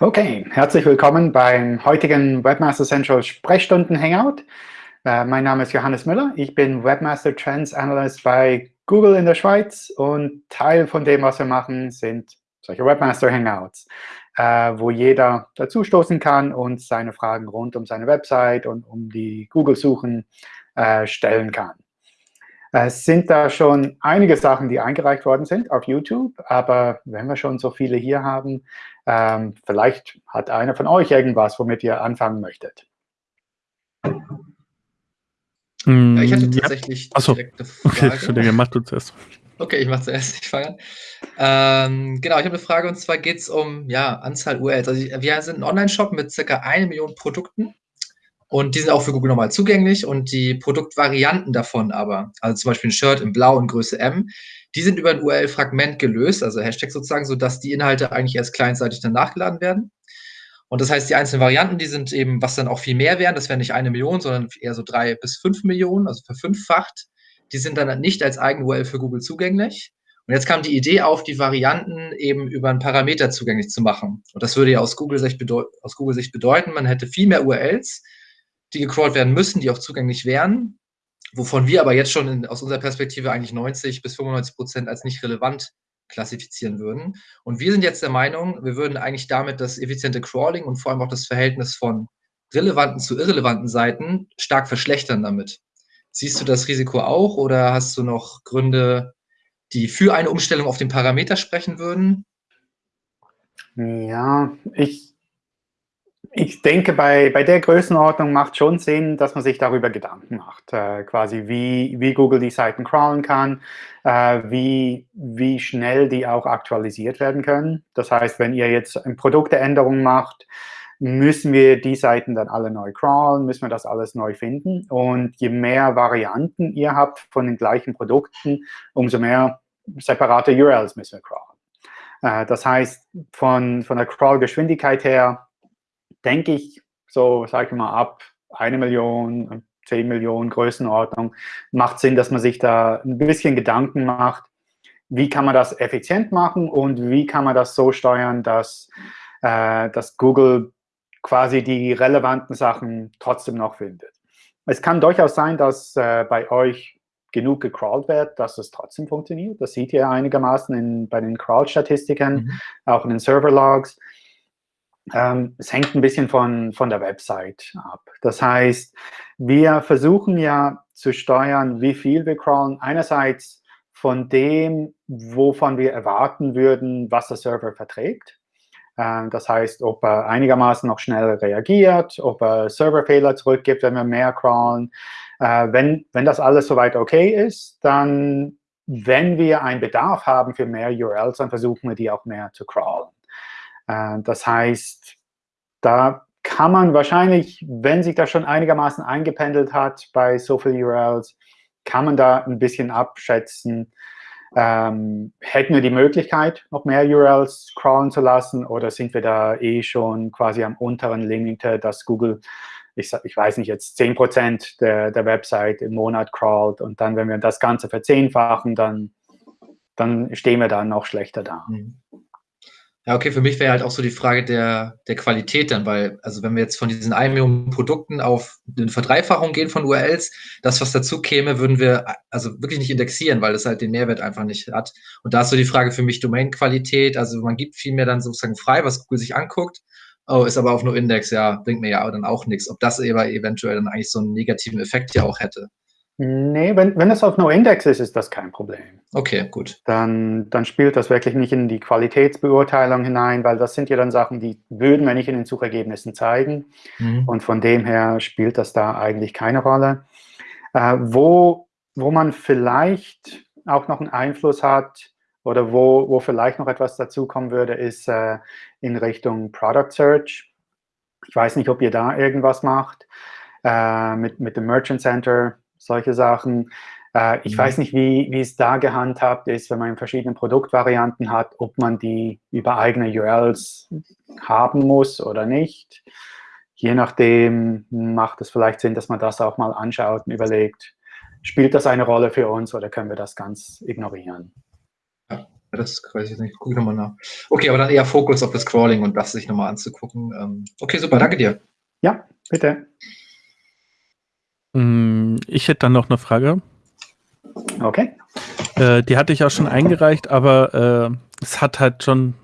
Okay, herzlich willkommen beim heutigen Webmaster Central Sprechstunden Hangout. Äh, mein Name ist Johannes Müller. Ich bin Webmaster Trends Analyst bei Google in der Schweiz und Teil von dem, was wir machen, sind solche Webmaster Hangouts, äh, wo jeder dazustoßen kann und seine Fragen rund um seine Website und um die Google-Suchen äh, stellen kann. Es sind da schon einige Sachen, die eingereicht worden sind auf YouTube, aber wenn wir schon so viele hier haben, ähm, vielleicht hat einer von euch irgendwas, womit ihr anfangen möchtet. Ja, ich hatte tatsächlich ja. Achso. direkte Frage. Okay, mach du zuerst. Okay, ich mache zuerst, ich fange ähm, genau, ich habe eine Frage und zwar geht es um ja, Anzahl URLs. Also wir sind ein Online-Shop mit circa eine Million Produkten und die sind auch für Google normal zugänglich und die Produktvarianten davon aber, also zum Beispiel ein Shirt in Blau und Größe M, die sind über ein URL-Fragment gelöst, also Hashtag sozusagen, sodass die Inhalte eigentlich erst clientseitig dann nachgeladen werden. Und das heißt, die einzelnen Varianten, die sind eben, was dann auch viel mehr wären, das wären nicht eine Million, sondern eher so drei bis fünf Millionen, also verfünffacht. Die sind dann nicht als eigen URL für Google zugänglich. Und jetzt kam die Idee auf, die Varianten eben über einen Parameter zugänglich zu machen. Und das würde ja aus Google-Sicht bedeu Google bedeuten, man hätte viel mehr URLs, die gecrawlt werden müssen, die auch zugänglich wären, wovon wir aber jetzt schon in, aus unserer Perspektive eigentlich 90 bis 95 Prozent als nicht relevant klassifizieren würden. Und wir sind jetzt der Meinung, wir würden eigentlich damit das effiziente Crawling und vor allem auch das Verhältnis von relevanten zu irrelevanten Seiten stark verschlechtern damit. Siehst du das Risiko auch oder hast du noch Gründe, die für eine Umstellung auf den Parameter sprechen würden? Ja, ich, ich denke, bei, bei der Größenordnung macht schon Sinn, dass man sich darüber Gedanken macht, äh, quasi wie, wie Google die Seiten crawlen kann, äh, wie, wie schnell die auch aktualisiert werden können. Das heißt, wenn ihr jetzt eine Produkteänderung macht, müssen wir die Seiten dann alle neu crawlen, müssen wir das alles neu finden. Und je mehr Varianten ihr habt von den gleichen Produkten, umso mehr separate URLs müssen wir crawlen. Äh, das heißt, von, von der Crawl-Geschwindigkeit her denke ich, so sage ich mal, ab eine Million, 10 Millionen Größenordnung, macht Sinn, dass man sich da ein bisschen Gedanken macht, wie kann man das effizient machen und wie kann man das so steuern, dass, äh, dass Google quasi die relevanten Sachen trotzdem noch findet. Es kann durchaus sein, dass äh, bei euch genug gecrawlt wird, dass es trotzdem funktioniert. Das seht ihr einigermaßen in, bei den Crawl-Statistiken, mhm. auch in den Server-Logs. Ähm, es hängt ein bisschen von, von der Website ab. Das heißt, wir versuchen ja zu steuern, wie viel wir crawlen. Einerseits von dem, wovon wir erwarten würden, was der Server verträgt. Ähm, das heißt, ob er einigermaßen noch schnell reagiert, ob er Serverfehler zurückgibt, wenn wir mehr crawlen. Äh, wenn, wenn das alles soweit okay ist, dann, wenn wir einen Bedarf haben für mehr URLs, dann versuchen wir, die auch mehr zu crawlen. Äh, das heißt, da kann man wahrscheinlich, wenn sich das schon einigermaßen eingependelt hat bei so vielen URLs, kann man da ein bisschen abschätzen, ähm, hätten wir die Möglichkeit, noch mehr URLs crawlen zu lassen oder sind wir da eh schon quasi am unteren Limite, dass Google, ich, ich weiß nicht, jetzt 10% der, der Website im Monat crawlt und dann, wenn wir das Ganze verzehnfachen, dann, dann stehen wir da noch schlechter da. Mhm. Ja, okay, für mich wäre halt auch so die Frage der, der Qualität dann, weil, also wenn wir jetzt von diesen 1 Million Produkten auf eine Verdreifachung gehen von URLs, das, was dazu käme, würden wir also wirklich nicht indexieren, weil das halt den Mehrwert einfach nicht hat. Und da ist so die Frage für mich Domain-Qualität, also man gibt viel mehr dann sozusagen frei, was Google sich anguckt, oh, ist aber auf nur Index, ja, bringt mir ja dann auch nichts. Ob das aber eventuell dann eigentlich so einen negativen Effekt ja auch hätte. Nee, wenn, wenn es auf No-Index ist, ist das kein Problem. Okay, gut. Dann, dann spielt das wirklich nicht in die Qualitätsbeurteilung hinein, weil das sind ja dann Sachen, die würden wir nicht in den Suchergebnissen zeigen. Mhm. Und von dem her spielt das da eigentlich keine Rolle. Äh, wo, wo man vielleicht auch noch einen Einfluss hat oder wo, wo vielleicht noch etwas dazukommen würde, ist äh, in Richtung Product Search. Ich weiß nicht, ob ihr da irgendwas macht. Äh, mit, mit dem Merchant Center solche Sachen. Äh, ich mhm. weiß nicht, wie, wie es da gehandhabt ist, wenn man verschiedene Produktvarianten hat, ob man die über eigene URLs haben muss oder nicht. Je nachdem macht es vielleicht Sinn, dass man das auch mal anschaut und überlegt, spielt das eine Rolle für uns oder können wir das ganz ignorieren? das weiß ich nicht. Gucke ich nochmal nach. Okay, aber dann eher Fokus auf das Crawling und das sich nochmal anzugucken. Ähm, okay, super, danke dir. Ja, bitte. Mm, ich hätte dann noch eine Frage. Okay. Äh, die hatte ich auch schon eingereicht, aber äh, es hat halt schon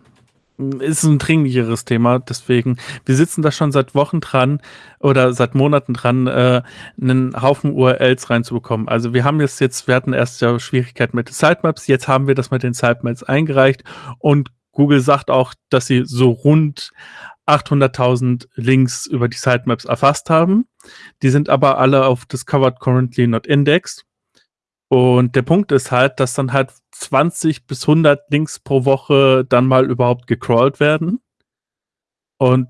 ist ein dringlicheres Thema. Deswegen, wir sitzen da schon seit Wochen dran oder seit Monaten dran, äh, einen Haufen URLs reinzubekommen. Also wir haben jetzt jetzt, wir hatten erst ja Schwierigkeiten mit den Sitemaps, jetzt haben wir das mit den Sitemaps eingereicht und Google sagt auch, dass sie so rund 800.000 Links über die Sitemaps erfasst haben. Die sind aber alle auf Discovered Currently Not Indexed. Und der Punkt ist halt, dass dann halt 20 bis 100 Links pro Woche dann mal überhaupt gecrawlt werden. Und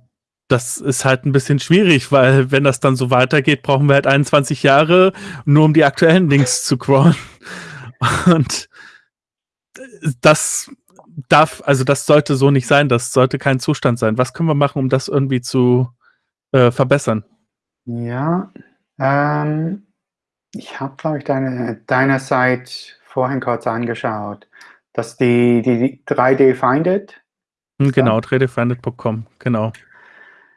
das ist halt ein bisschen schwierig, weil wenn das dann so weitergeht, brauchen wir halt 21 Jahre, nur um die aktuellen Links zu crawlen. Und das darf, also das sollte so nicht sein, das sollte kein Zustand sein. Was können wir machen, um das irgendwie zu äh, verbessern? Ja, ähm, ich habe, glaube ich, deine, deine Seite vorhin kurz angeschaut, dass die, die 3D Finded. Hm, genau, 3dfinded.com, genau.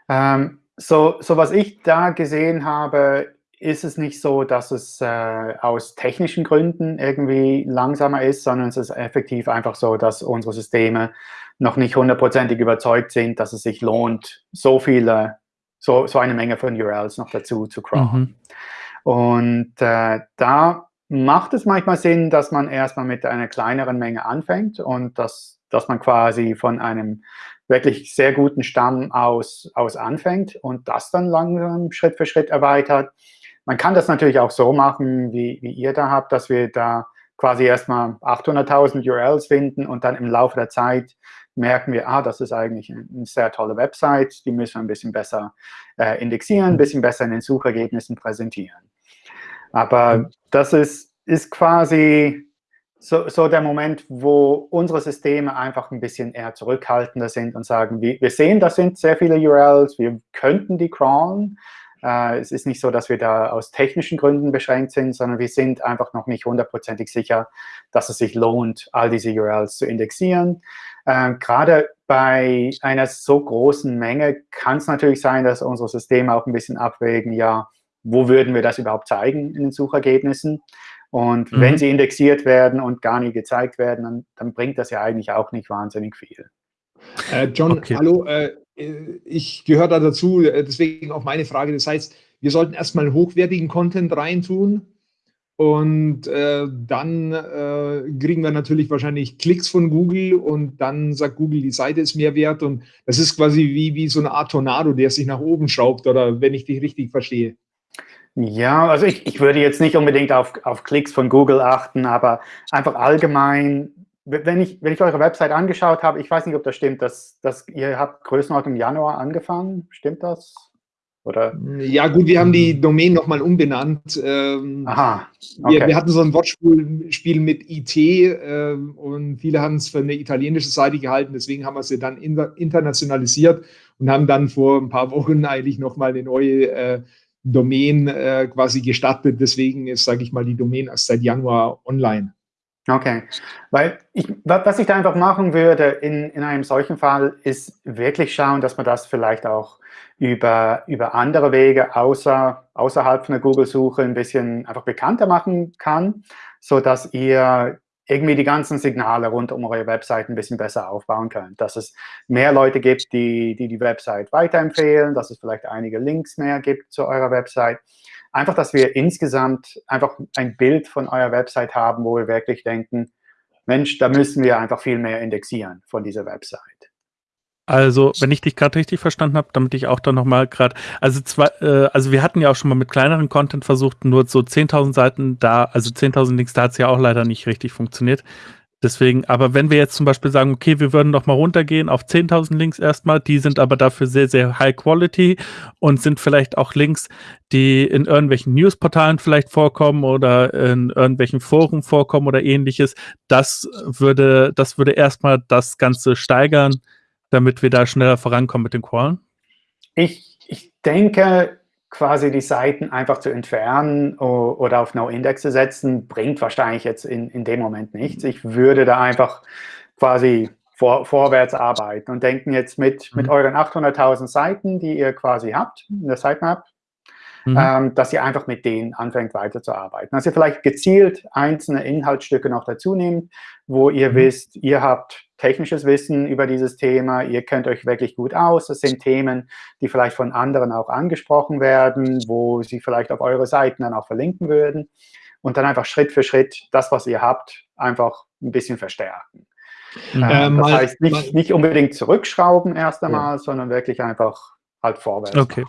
Ähm, so, so was ich da gesehen habe, ist es nicht so, dass es äh, aus technischen Gründen irgendwie langsamer ist, sondern es ist effektiv einfach so, dass unsere Systeme noch nicht hundertprozentig überzeugt sind, dass es sich lohnt, so viele, so, so eine Menge von URLs noch dazu zu crawlen. Mhm. Und äh, da macht es manchmal Sinn, dass man erstmal mit einer kleineren Menge anfängt und dass, dass man quasi von einem wirklich sehr guten Stamm aus, aus anfängt und das dann langsam Schritt für Schritt erweitert. Man kann das natürlich auch so machen, wie, wie ihr da habt, dass wir da quasi erstmal 800.000 URLs finden und dann im Laufe der Zeit merken wir, ah, das ist eigentlich eine sehr tolle Website, die müssen wir ein bisschen besser äh, indexieren, ein bisschen besser in den Suchergebnissen präsentieren. Aber das ist, ist quasi so, so der Moment, wo unsere Systeme einfach ein bisschen eher zurückhaltender sind und sagen, wir, wir sehen, das sind sehr viele URLs, wir könnten die crawlen. Äh, es ist nicht so, dass wir da aus technischen Gründen beschränkt sind, sondern wir sind einfach noch nicht hundertprozentig sicher, dass es sich lohnt, all diese URLs zu indexieren. Äh, gerade bei einer so großen Menge kann es natürlich sein, dass unsere Systeme auch ein bisschen abwägen, ja, wo würden wir das überhaupt zeigen in den Suchergebnissen? Und mhm. wenn sie indexiert werden und gar nie gezeigt werden, dann, dann, bringt das ja eigentlich auch nicht wahnsinnig viel. Äh, John, okay. hallo, äh, ich gehöre da dazu, äh, deswegen auch meine Frage. Das heißt, wir sollten erstmal hochwertigen Content reintun und äh, dann äh, kriegen wir natürlich wahrscheinlich Klicks von Google und dann sagt Google, die Seite ist mehr wert und das ist quasi wie, wie so eine Art Tornado, der sich nach oben schraubt oder wenn ich dich richtig verstehe. Ja, also ich, ich würde jetzt nicht unbedingt auf, auf Klicks von Google achten, aber einfach allgemein, wenn ich, wenn ich eure Website angeschaut habe, ich weiß nicht, ob das stimmt, dass, dass ihr habt Größenordnung Januar angefangen, stimmt das? Oder? Ja gut, wir haben die Domain nochmal umbenannt. Ähm, Aha, okay. wir, wir, hatten so ein Wortspiel mit IT äh, und viele haben es für eine italienische Seite gehalten, deswegen haben wir sie dann internationalisiert und haben dann vor ein paar Wochen eigentlich nochmal eine neue äh, Domain äh, quasi gestattet. Deswegen ist, sage ich mal, die Domain erst seit Januar online. Okay, weil ich, was ich da einfach machen würde in, in einem solchen Fall, ist wirklich schauen, dass man das vielleicht auch über, über andere Wege außer, außerhalb von der Google-Suche ein bisschen einfach bekannter machen kann, so dass ihr irgendwie die ganzen Signale rund um eure Website ein bisschen besser aufbauen könnt. Dass es mehr Leute gibt, die die, die Website weiterempfehlen, dass es vielleicht einige Links mehr gibt zu eurer Website. Einfach, dass wir insgesamt einfach ein Bild von eurer Website haben, wo wir wirklich denken, Mensch, da müssen wir einfach viel mehr indexieren von dieser Website. Also, wenn ich dich gerade richtig verstanden habe, damit ich auch dann nochmal gerade, also zwei, äh, also wir hatten ja auch schon mal mit kleineren Content versucht, nur so 10.000 Seiten da, also 10.000 Links, da hat es ja auch leider nicht richtig funktioniert. Deswegen, aber wenn wir jetzt zum Beispiel sagen, okay, wir würden noch mal runtergehen auf 10.000 Links erstmal, die sind aber dafür sehr, sehr high quality und sind vielleicht auch Links, die in irgendwelchen Newsportalen vielleicht vorkommen oder in irgendwelchen Foren vorkommen oder ähnliches, das würde, das würde erstmal das Ganze steigern, damit wir da schneller vorankommen mit den Qualen? Ich, ich denke, quasi die Seiten einfach zu entfernen oder auf No-Index zu setzen, bringt wahrscheinlich jetzt in, in dem Moment nichts. Ich würde da einfach quasi vor, vorwärts arbeiten und denken jetzt mit, mhm. mit euren 800.000 Seiten, die ihr quasi habt in der Sitemap, mhm. ähm, dass ihr einfach mit denen anfängt weiterzuarbeiten. Also vielleicht gezielt einzelne Inhaltsstücke noch dazu nehmt, wo ihr mhm. wisst, ihr habt technisches Wissen über dieses Thema, ihr kennt euch wirklich gut aus. Das sind Themen, die vielleicht von anderen auch angesprochen werden, wo sie vielleicht auf eure Seiten dann auch verlinken würden. Und dann einfach Schritt für Schritt das, was ihr habt, einfach ein bisschen verstärken. Ähm, das heißt, nicht, nicht unbedingt zurückschrauben erst einmal, ja. sondern wirklich einfach halt vorwärts. Okay.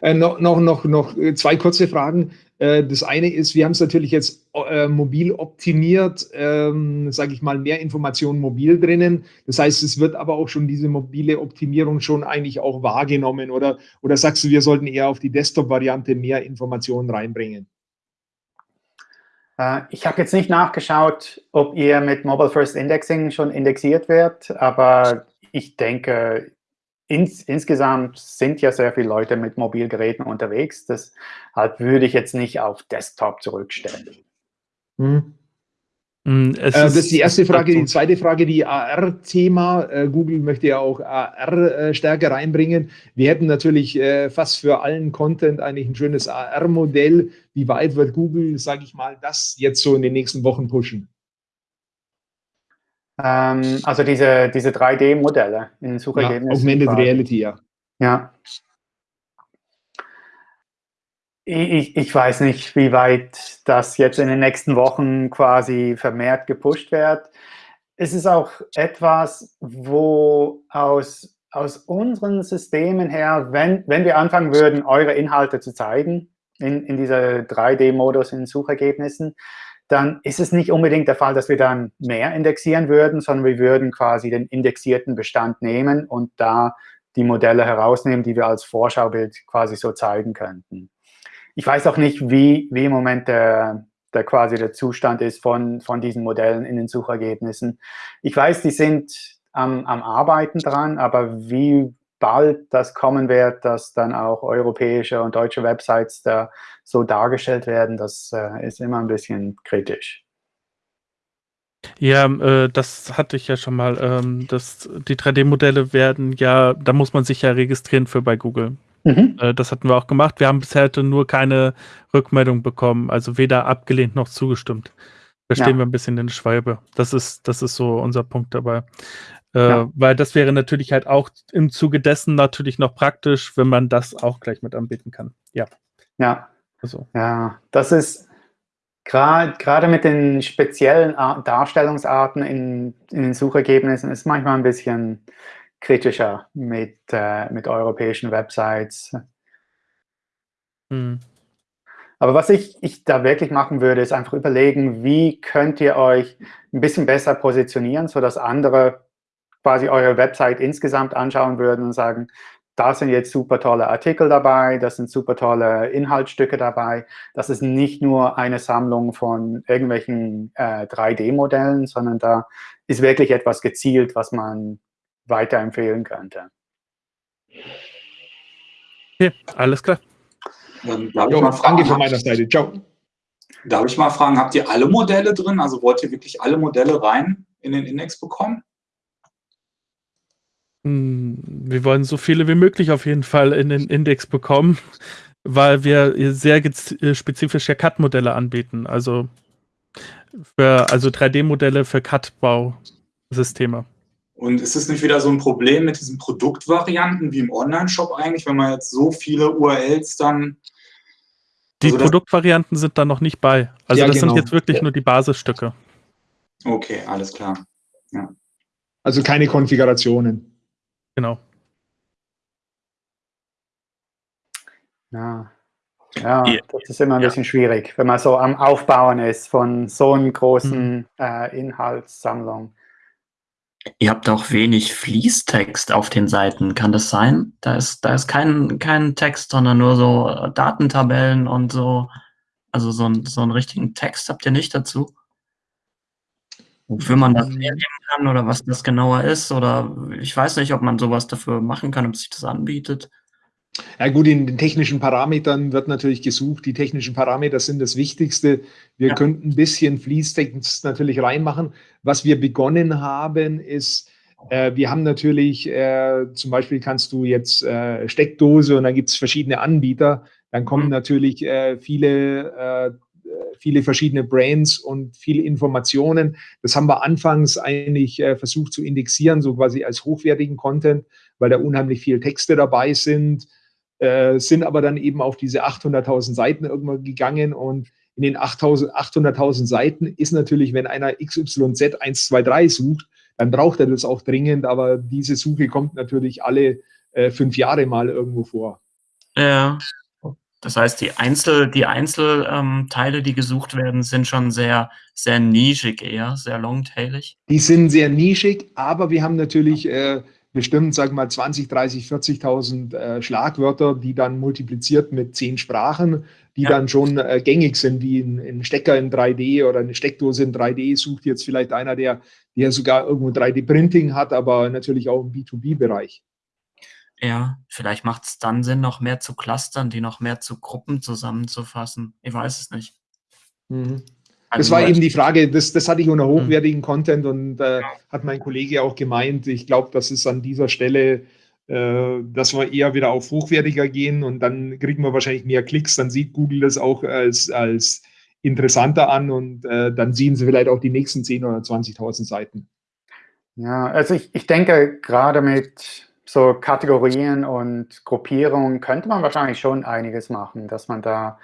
Äh, noch, noch, noch zwei kurze Fragen. Äh, das eine ist, wir haben es natürlich jetzt äh, mobil optimiert, ähm, sage ich mal, mehr Informationen mobil drinnen. Das heißt, es wird aber auch schon diese mobile Optimierung schon eigentlich auch wahrgenommen. Oder, oder sagst du, wir sollten eher auf die Desktop-Variante mehr Informationen reinbringen? Äh, ich habe jetzt nicht nachgeschaut, ob ihr mit Mobile First Indexing schon indexiert wird, aber ich denke, ins, insgesamt sind ja sehr viele Leute mit Mobilgeräten unterwegs. Deshalb würde ich jetzt nicht auf Desktop zurückstellen. Hm. Hm, äh, das ist die erste Frage. Die zweite Frage, die AR-Thema. Äh, Google möchte ja auch AR äh, stärker reinbringen. Wir hätten natürlich äh, fast für allen Content eigentlich ein schönes AR-Modell. Wie weit wird Google, sage ich mal, das jetzt so in den nächsten Wochen pushen? Ähm, also diese, diese 3D-Modelle in den Suchergebnissen. Ja, Augmented quasi. Reality, ja. Ja. Ich, ich weiß nicht, wie weit das jetzt in den nächsten Wochen quasi vermehrt gepusht wird. Es ist auch etwas, wo aus, aus unseren Systemen her, wenn, wenn wir anfangen würden, eure Inhalte zu zeigen, in, in dieser 3D-Modus in Suchergebnissen, dann ist es nicht unbedingt der Fall, dass wir dann mehr indexieren würden, sondern wir würden quasi den indexierten Bestand nehmen und da die Modelle herausnehmen, die wir als Vorschaubild quasi so zeigen könnten. Ich weiß auch nicht, wie, wie im Moment der, der quasi der Zustand ist von, von diesen Modellen in den Suchergebnissen. Ich weiß, die sind am, am Arbeiten dran, aber wie bald das kommen wird, dass dann auch europäische und deutsche Websites da so dargestellt werden, das äh, ist immer ein bisschen kritisch. Ja, äh, das hatte ich ja schon mal. Ähm, das, die 3D-Modelle werden ja, da muss man sich ja registrieren für bei Google. Mhm. Äh, das hatten wir auch gemacht. Wir haben bisher nur keine Rückmeldung bekommen, also weder abgelehnt noch zugestimmt. Da stehen ja. wir ein bisschen in der Schweibe. Das ist, das ist so unser Punkt dabei. Äh, ja. Weil das wäre natürlich halt auch im Zuge dessen natürlich noch praktisch, wenn man das auch gleich mit anbieten kann. Ja. Ja. Also. Ja, das ist gerade mit den speziellen Darstellungsarten in, in, den Suchergebnissen ist manchmal ein bisschen kritischer mit, äh, mit europäischen Websites. Hm. Aber was ich, ich da wirklich machen würde, ist einfach überlegen, wie könnt ihr euch ein bisschen besser positionieren, sodass andere quasi eure Website insgesamt anschauen würden und sagen, da sind jetzt super tolle Artikel dabei, das sind super tolle Inhaltsstücke dabei. Das ist nicht nur eine Sammlung von irgendwelchen äh, 3D-Modellen, sondern da ist wirklich etwas gezielt, was man weiterempfehlen könnte. Okay, alles klar. Ähm, darf jo, ich mal fragen, von meiner Seite. Ciao. Darf ich mal fragen, habt ihr alle Modelle drin? Also wollt ihr wirklich alle Modelle rein in den Index bekommen? Hm, wir wollen so viele wie möglich auf jeden Fall in den Index bekommen, weil wir sehr äh, spezifische CAD-Modelle anbieten. Also, für, also 3D-Modelle für CAD-Bausysteme. Und ist es nicht wieder so ein Problem mit diesen Produktvarianten wie im Online-Shop eigentlich, wenn man jetzt so viele URLs dann. Die also Produktvarianten sind da noch nicht bei. Also ja, das genau. sind jetzt wirklich ja. nur die Basisstücke. Okay, alles klar. Ja. Also keine Konfigurationen. Genau. Ja. Ja, das ist immer ein ja. bisschen schwierig, wenn man so am Aufbauen ist von so einer großen mhm. äh, Inhaltssammlung. Ihr habt auch wenig Fließtext auf den Seiten, kann das sein? Da ist, da ist kein, kein Text, sondern nur so Datentabellen und so. Also so, ein, so einen richtigen Text habt ihr nicht dazu? Wofür man das hernehmen kann oder was das genauer ist oder ich weiß nicht, ob man sowas dafür machen kann, ob sich das anbietet. Ja gut, in den technischen Parametern wird natürlich gesucht. Die technischen Parameter sind das Wichtigste. Wir ja. könnten ein bisschen Fließtext natürlich reinmachen. Was wir begonnen haben, ist, äh, wir haben natürlich, äh, zum Beispiel kannst du jetzt äh, Steckdose und dann gibt es verschiedene Anbieter. Dann kommen mhm. natürlich äh, viele, äh, viele verschiedene Brands und viele Informationen. Das haben wir anfangs eigentlich äh, versucht zu indexieren, so quasi als hochwertigen Content, weil da unheimlich viele Texte dabei sind äh, sind aber dann eben auf diese 800.000 Seiten irgendwann gegangen und in den 800.000 Seiten ist natürlich, wenn einer XYZ 123 sucht, dann braucht er das auch dringend, aber diese Suche kommt natürlich alle äh, fünf Jahre mal irgendwo vor. Ja. Das heißt, die Einzel, die Einzelteile, ähm, die gesucht werden, sind schon sehr, sehr nischig eher, sehr longtailig. Die sind sehr nischig, aber wir haben natürlich äh, bestimmt, sagen wir mal, 20, 30, 40.000 äh, Schlagwörter, die dann multipliziert mit zehn Sprachen, die ja. dann schon äh, gängig sind, wie ein, ein, Stecker in 3D oder eine Steckdose in 3D, sucht jetzt vielleicht einer, der, der sogar irgendwo 3D-Printing hat, aber natürlich auch im B2B-Bereich. Ja, vielleicht macht es dann Sinn, noch mehr zu clustern, die noch mehr zu Gruppen zusammenzufassen. Ich weiß es nicht. Mhm. Das war eben die Frage, das, das hatte ich unter hm. hochwertigen Content und äh, hat mein Kollege auch gemeint. Ich glaube, das ist an dieser Stelle, äh, dass wir eher wieder auf hochwertiger gehen und dann kriegen wir wahrscheinlich mehr Klicks. Dann sieht Google das auch als, als interessanter an und äh, dann sehen sie vielleicht auch die nächsten 10.000 oder 20.000 Seiten. Ja, also ich, ich denke, gerade mit so Kategorien und Gruppierungen könnte man wahrscheinlich schon einiges machen, dass man da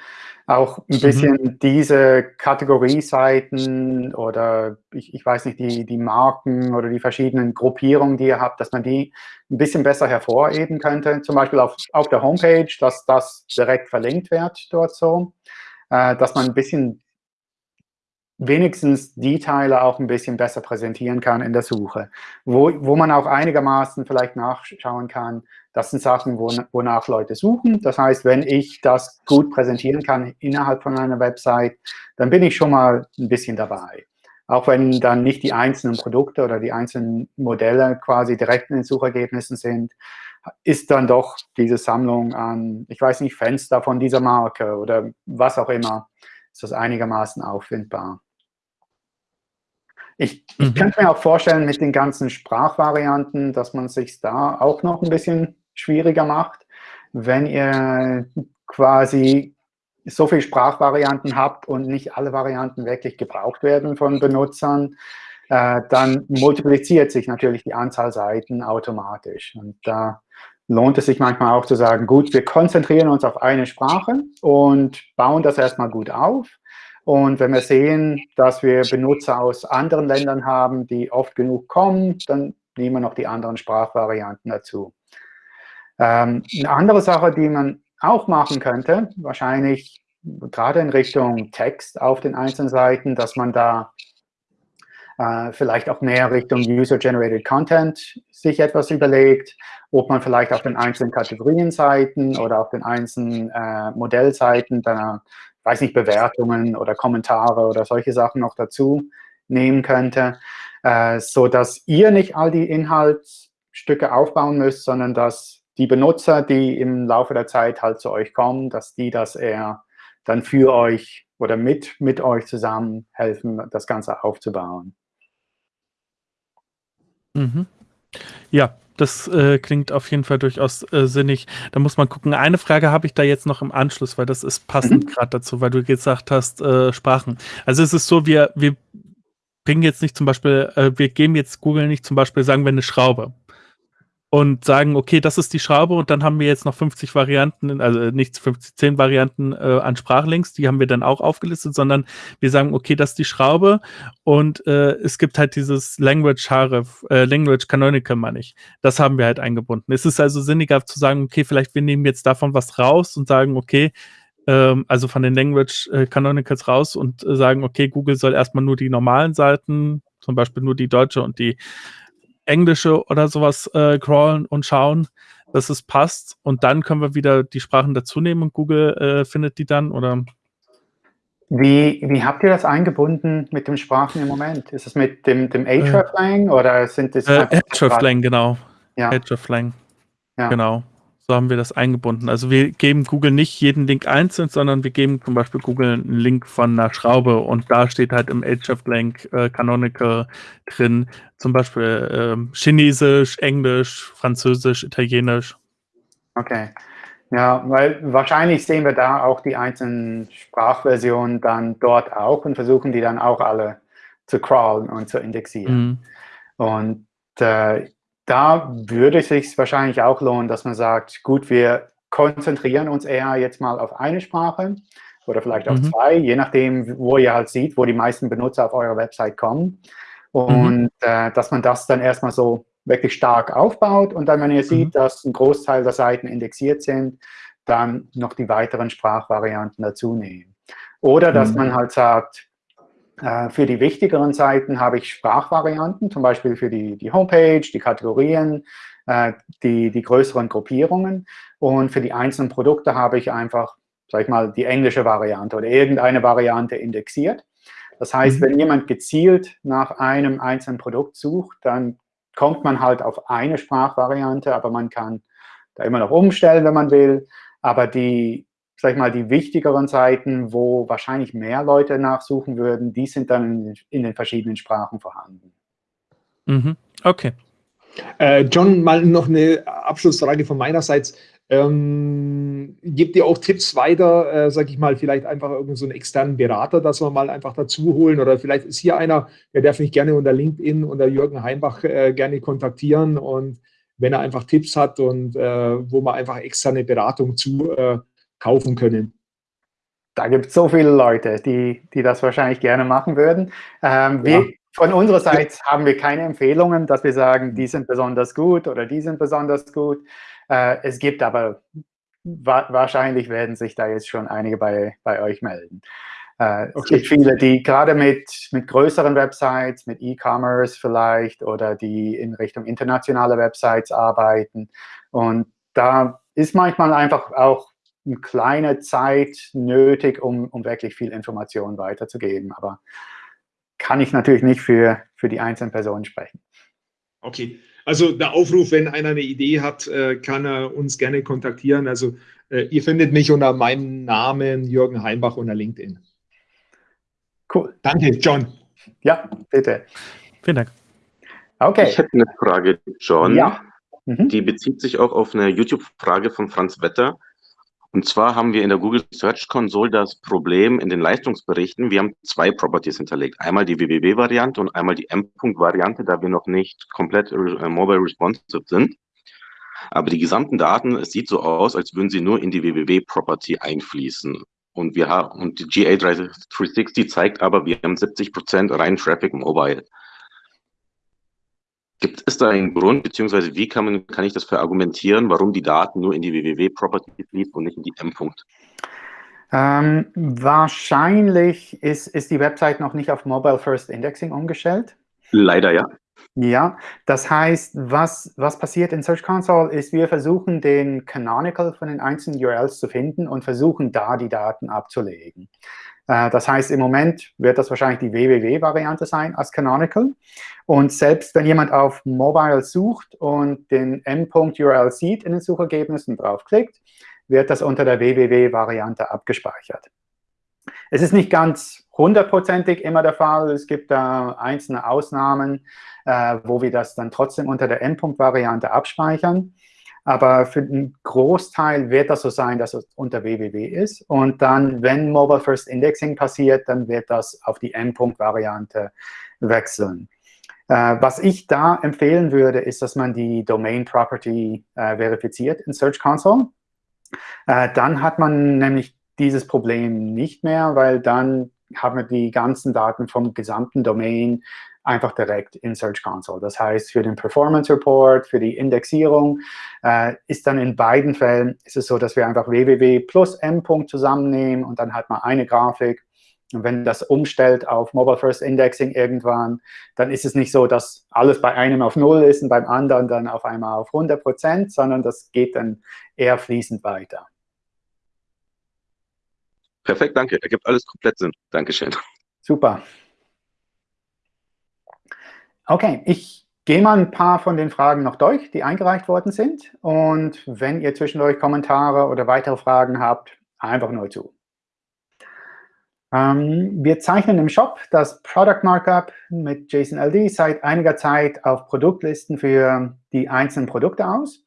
auch ein mhm. bisschen diese Kategorieseiten oder ich, ich weiß nicht, die, die Marken oder die verschiedenen Gruppierungen, die ihr habt, dass man die ein bisschen besser hervorheben könnte. Zum Beispiel auf, auf der Homepage, dass das direkt verlinkt wird dort so, äh, dass man ein bisschen wenigstens die Teile auch ein bisschen besser präsentieren kann in der Suche, wo, wo man auch einigermaßen vielleicht nachschauen kann, das sind Sachen, wonach Leute suchen. Das heißt, wenn ich das gut präsentieren kann innerhalb von einer Website, dann bin ich schon mal ein bisschen dabei. Auch wenn dann nicht die einzelnen Produkte oder die einzelnen Modelle quasi direkt in den Suchergebnissen sind, ist dann doch diese Sammlung an, ich weiß nicht, Fenster von dieser Marke oder was auch immer, ist das einigermaßen auffindbar. Ich, ich mhm. könnte mir auch vorstellen, mit den ganzen Sprachvarianten, dass man sich da auch noch ein bisschen schwieriger macht, wenn ihr quasi so viele Sprachvarianten habt und nicht alle Varianten wirklich gebraucht werden von Benutzern, äh, dann multipliziert sich natürlich die Anzahl Seiten automatisch. Und da lohnt es sich manchmal auch zu sagen, gut, wir konzentrieren uns auf eine Sprache und bauen das erstmal gut auf. Und wenn wir sehen, dass wir Benutzer aus anderen Ländern haben, die oft genug kommen, dann nehmen wir noch die anderen Sprachvarianten dazu. Ähm, eine andere Sache, die man auch machen könnte, wahrscheinlich gerade in Richtung Text auf den einzelnen Seiten, dass man da äh, vielleicht auch mehr Richtung User-Generated Content sich etwas überlegt, ob man vielleicht auf den einzelnen Kategorienseiten oder auf den einzelnen äh, Modellseiten da weiß nicht, Bewertungen oder Kommentare oder solche Sachen noch dazu nehmen könnte, äh, so dass ihr nicht all die Inhaltsstücke aufbauen müsst, sondern dass die Benutzer, die im Laufe der Zeit halt zu euch kommen, dass die das eher dann für euch oder mit, mit euch zusammen helfen, das Ganze aufzubauen. Mhm. Ja, das äh, klingt auf jeden Fall durchaus äh, sinnig. Da muss man gucken. Eine Frage habe ich da jetzt noch im Anschluss, weil das ist passend mhm. gerade dazu, weil du gesagt hast, äh, Sprachen. Also es ist so, wir, wir bringen jetzt nicht zum Beispiel, äh, wir geben jetzt Google nicht zum Beispiel, sagen wir eine Schraube und sagen, okay, das ist die Schraube und dann haben wir jetzt noch 50 Varianten, also nicht 50, 10 Varianten äh, an Sprachlinks, die haben wir dann auch aufgelistet, sondern wir sagen, okay, das ist die Schraube und äh, es gibt halt dieses Language Href, äh, Language Canonical meine ich. Das haben wir halt eingebunden. Es ist also sinniger zu sagen, okay, vielleicht wir nehmen jetzt davon was raus und sagen, okay, ähm, also von den Language äh, Canonicals raus und äh, sagen, okay, Google soll erstmal nur die normalen Seiten, zum Beispiel nur die deutsche und die Englische oder sowas äh, crawlen und schauen, dass es passt. Und dann können wir wieder die Sprachen dazu nehmen und Google äh, findet die dann oder wie, wie habt ihr das eingebunden mit den Sprachen im Moment? Ist es mit dem, dem Hreflang äh, oder sind es äh, Hreflang, genau. Ja. Hreflang. Ja. Genau. So haben wir das eingebunden. Also wir geben Google nicht jeden Link einzeln, sondern wir geben zum Beispiel Google einen Link von einer Schraube und da steht halt im Ahrefs-Link äh, Canonical drin, zum Beispiel äh, Chinesisch, Englisch, Französisch, Italienisch. Okay. Ja, weil wahrscheinlich sehen wir da auch die einzelnen Sprachversionen dann dort auch und versuchen die dann auch alle zu crawlen und zu indexieren. Mhm. Und äh, da würde es sich wahrscheinlich auch lohnen, dass man sagt, gut, wir konzentrieren uns eher jetzt mal auf eine Sprache oder vielleicht auf mhm. zwei, je nachdem, wo ihr halt seht, wo die meisten Benutzer auf eurer Website kommen. Und mhm. äh, dass man das dann erstmal so wirklich stark aufbaut und dann, wenn ihr seht, mhm. dass ein Großteil der Seiten indexiert sind, dann noch die weiteren Sprachvarianten dazu nehmen. Oder dass mhm. man halt sagt, für die wichtigeren Seiten habe ich Sprachvarianten, zum Beispiel für die, die Homepage, die Kategorien, äh, die, die größeren Gruppierungen. Und für die einzelnen Produkte habe ich einfach, sag ich mal, die englische Variante oder irgendeine Variante indexiert. Das heißt, mhm. wenn jemand gezielt nach einem einzelnen Produkt sucht, dann kommt man halt auf eine Sprachvariante, aber man kann da immer noch umstellen, wenn man will. Aber die, sag ich mal, die wichtigeren Seiten, wo wahrscheinlich mehr Leute nachsuchen würden, die sind dann in, den verschiedenen Sprachen vorhanden. Mhm. Okay. Äh, John, mal noch eine Abschlussfrage von meinerseits. Ähm, gebt ihr auch Tipps weiter, äh, sag ich mal, vielleicht einfach irgendeinen so einen externen Berater, dass wir mal einfach dazu holen oder vielleicht ist hier einer, der darf mich gerne unter LinkedIn unter Jürgen Heimbach äh, gerne kontaktieren und wenn er einfach Tipps hat und äh, wo man einfach externe Beratung zu äh, kaufen können. Da gibt es so viele Leute, die, die das wahrscheinlich gerne machen würden. Ähm, wir, ja. Von unserer Seite haben wir keine Empfehlungen, dass wir sagen, die sind besonders gut oder die sind besonders gut. Äh, es gibt aber, wa wahrscheinlich werden sich da jetzt schon einige bei, bei euch melden. Äh, okay. Es gibt viele, die gerade mit, mit größeren Websites, mit E-Commerce vielleicht oder die in Richtung internationale Websites arbeiten. Und da ist manchmal einfach auch eine kleine Zeit nötig, um, um wirklich viel Information weiterzugeben. Aber kann ich natürlich nicht für, für die einzelnen Personen sprechen. Okay, also der Aufruf, wenn einer eine Idee hat, äh, kann er uns gerne kontaktieren. Also äh, ihr findet mich unter meinem Namen Jürgen Heimbach unter LinkedIn. Cool. Danke, John. Ja, bitte. Vielen Dank. Okay. Ich hätte eine Frage, John. Ja. Mhm. Die bezieht sich auch auf eine YouTube-Frage von Franz Wetter. Und zwar haben wir in der Google Search Console das Problem in den Leistungsberichten. Wir haben zwei Properties hinterlegt. Einmal die www-Variante und einmal die M-Punkt-Variante, da wir noch nicht komplett äh, mobile responsive sind. Aber die gesamten Daten, es sieht so aus, als würden sie nur in die www-Property einfließen. Und wir haben, und die GA360 zeigt aber, wir haben 70 Prozent rein Traffic Mobile. Gibt es da einen Grund, beziehungsweise wie kann, man, kann ich das verargumentieren, warum die Daten nur in die www-Property fließen und nicht in die M-Punkt? Ähm, wahrscheinlich ist, ist die Website noch nicht auf Mobile First Indexing umgestellt. Leider ja. Ja, das heißt, was, was passiert in Search Console ist, wir versuchen den Canonical von den einzelnen URLs zu finden und versuchen da die Daten abzulegen. Äh, das heißt, im Moment wird das wahrscheinlich die www-Variante sein als Canonical. Und selbst wenn jemand auf Mobile sucht und den M.URL sieht in den Suchergebnissen draufklickt, wird das unter der www-Variante abgespeichert. Es ist nicht ganz hundertprozentig immer der Fall. Es gibt da einzelne Ausnahmen, äh, wo wir das dann trotzdem unter der M.Variante abspeichern. Aber für den Großteil wird das so sein, dass es unter www ist. Und dann, wenn Mobile First Indexing passiert, dann wird das auf die M-Punkt-Variante wechseln. Äh, was ich da empfehlen würde, ist, dass man die Domain Property äh, verifiziert in Search Console. Äh, dann hat man nämlich dieses Problem nicht mehr, weil dann haben wir die ganzen Daten vom gesamten Domain einfach direkt in Search Console. Das heißt, für den Performance Report, für die Indexierung äh, ist dann in beiden Fällen ist es so, dass wir einfach www plus m. zusammennehmen und dann hat man eine Grafik. Und wenn das umstellt auf Mobile First Indexing irgendwann, dann ist es nicht so, dass alles bei einem auf Null ist und beim anderen dann auf einmal auf 100 Prozent, sondern das geht dann eher fließend weiter. Perfekt, danke. Ergibt alles komplett Sinn. Dankeschön. Super. Okay, ich gehe mal ein paar von den Fragen noch durch, die eingereicht worden sind. Und wenn ihr zwischendurch Kommentare oder weitere Fragen habt, einfach nur zu. Ähm, wir zeichnen im Shop das Product Markup mit JSON-LD seit einiger Zeit auf Produktlisten für die einzelnen Produkte aus.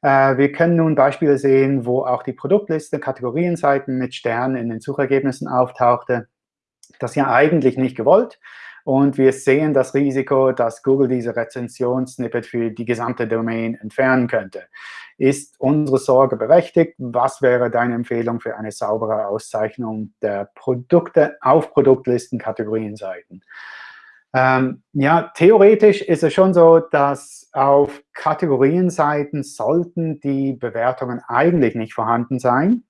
Äh, wir können nun Beispiele sehen, wo auch die Produktliste Kategorienseiten mit Sternen in den Suchergebnissen auftauchte. Das ist ja eigentlich nicht gewollt. Und wir sehen das Risiko, dass Google diese Rezensionssnippet für die gesamte Domain entfernen könnte. Ist unsere Sorge berechtigt? Was wäre deine Empfehlung für eine saubere Auszeichnung der Produkte auf Produktlisten, Kategorienseiten? Ähm, ja, theoretisch ist es schon so, dass auf Kategorienseiten sollten die Bewertungen eigentlich nicht vorhanden sein,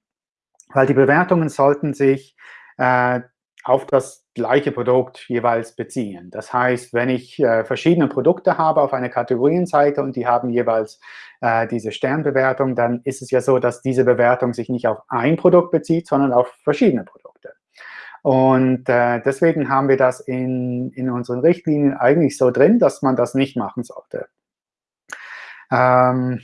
weil die Bewertungen sollten sich äh, auf das gleiche Produkt jeweils beziehen. Das heißt, wenn ich äh, verschiedene Produkte habe auf einer Kategorienseite und die haben jeweils äh, diese Sternbewertung, dann ist es ja so, dass diese Bewertung sich nicht auf ein Produkt bezieht, sondern auf verschiedene Produkte. Und äh, deswegen haben wir das in, in unseren Richtlinien eigentlich so drin, dass man das nicht machen sollte. Ähm,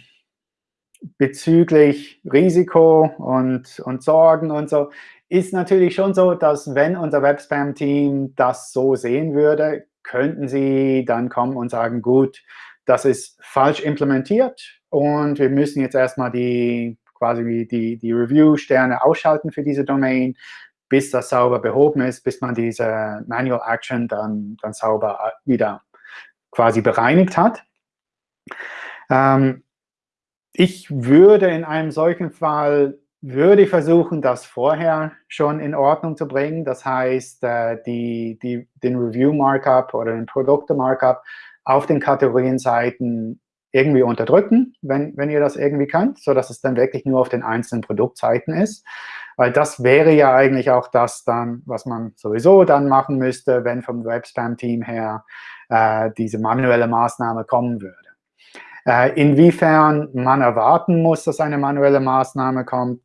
bezüglich Risiko und, und Sorgen und so, ist natürlich schon so, dass wenn unser Webspam-Team das so sehen würde, könnten sie dann kommen und sagen, gut, das ist falsch implementiert und wir müssen jetzt erstmal die quasi die, die Review-Sterne ausschalten für diese Domain, bis das sauber behoben ist, bis man diese Manual Action dann, dann sauber wieder quasi bereinigt hat. Ähm, ich würde in einem solchen Fall würde ich versuchen, das vorher schon in Ordnung zu bringen. Das heißt, äh, die, die, den Review-Markup oder den Produkte-Markup auf den Kategorienseiten irgendwie unterdrücken, wenn, wenn ihr das irgendwie könnt, sodass es dann wirklich nur auf den einzelnen Produktseiten ist. Weil das wäre ja eigentlich auch das dann, was man sowieso dann machen müsste, wenn vom Webspam-Team her äh, diese manuelle Maßnahme kommen würde. Äh, inwiefern man erwarten muss, dass eine manuelle Maßnahme kommt,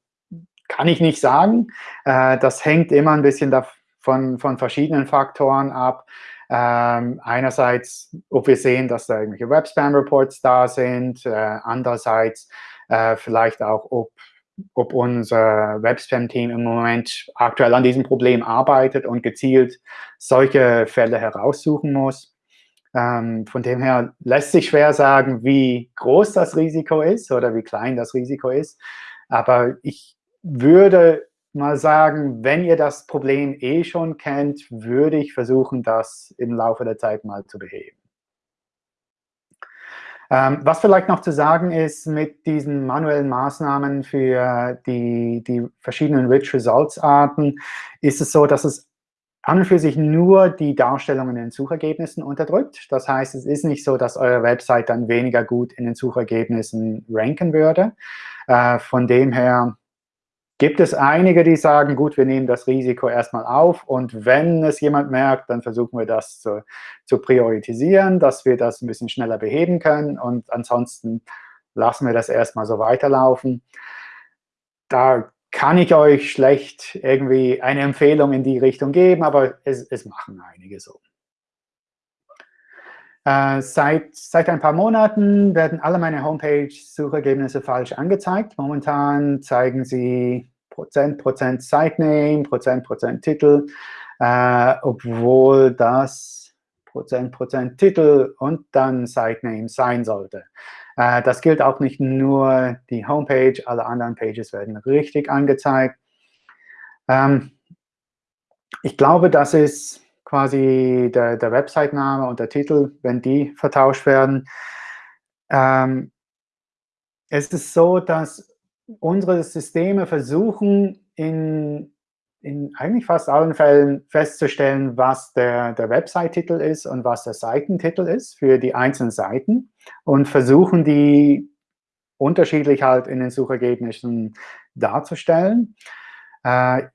kann ich nicht sagen. Äh, das hängt immer ein bisschen davon, von verschiedenen Faktoren ab. Ähm, einerseits, ob wir sehen, dass da irgendwelche Web-Spam-Reports da sind. Äh, andererseits äh, vielleicht auch, ob, ob unser Web-Spam-Team im Moment aktuell an diesem Problem arbeitet und gezielt solche Fälle heraussuchen muss. Ähm, von dem her lässt sich schwer sagen, wie groß das Risiko ist oder wie klein das Risiko ist. Aber ich würde mal sagen, wenn ihr das Problem eh schon kennt, würde ich versuchen, das im Laufe der Zeit mal zu beheben. Ähm, was vielleicht noch zu sagen ist, mit diesen manuellen Maßnahmen für die, die verschiedenen Rich Results Arten, ist es so, dass es an und für sich nur die Darstellung in den Suchergebnissen unterdrückt. Das heißt, es ist nicht so, dass eure Website dann weniger gut in den Suchergebnissen ranken würde. Äh, von dem her gibt es einige, die sagen, gut, wir nehmen das Risiko erstmal auf und wenn es jemand merkt, dann versuchen wir das zu, zu priorisieren, dass wir das ein bisschen schneller beheben können und ansonsten lassen wir das erstmal so weiterlaufen. Da kann ich euch schlecht irgendwie eine Empfehlung in die Richtung geben, aber es, es machen einige so. Äh, seit, seit ein paar Monaten werden alle meine Homepage-Suchergebnisse falsch angezeigt. Momentan zeigen sie Prozent, Prozent Sitename, Prozent, Prozent Titel, äh, obwohl das Prozent, Prozent Titel und dann Sitename sein sollte. Äh, das gilt auch nicht nur die Homepage, alle anderen Pages werden richtig angezeigt. Ähm, ich glaube, das ist quasi der, der Website-Name und der Titel, wenn die vertauscht werden. Ähm, es ist so, dass unsere Systeme versuchen in, in eigentlich fast allen Fällen festzustellen, was der, der Website-Titel ist und was der Seitentitel ist für die einzelnen Seiten und versuchen die unterschiedlich halt in den Suchergebnissen darzustellen. Äh,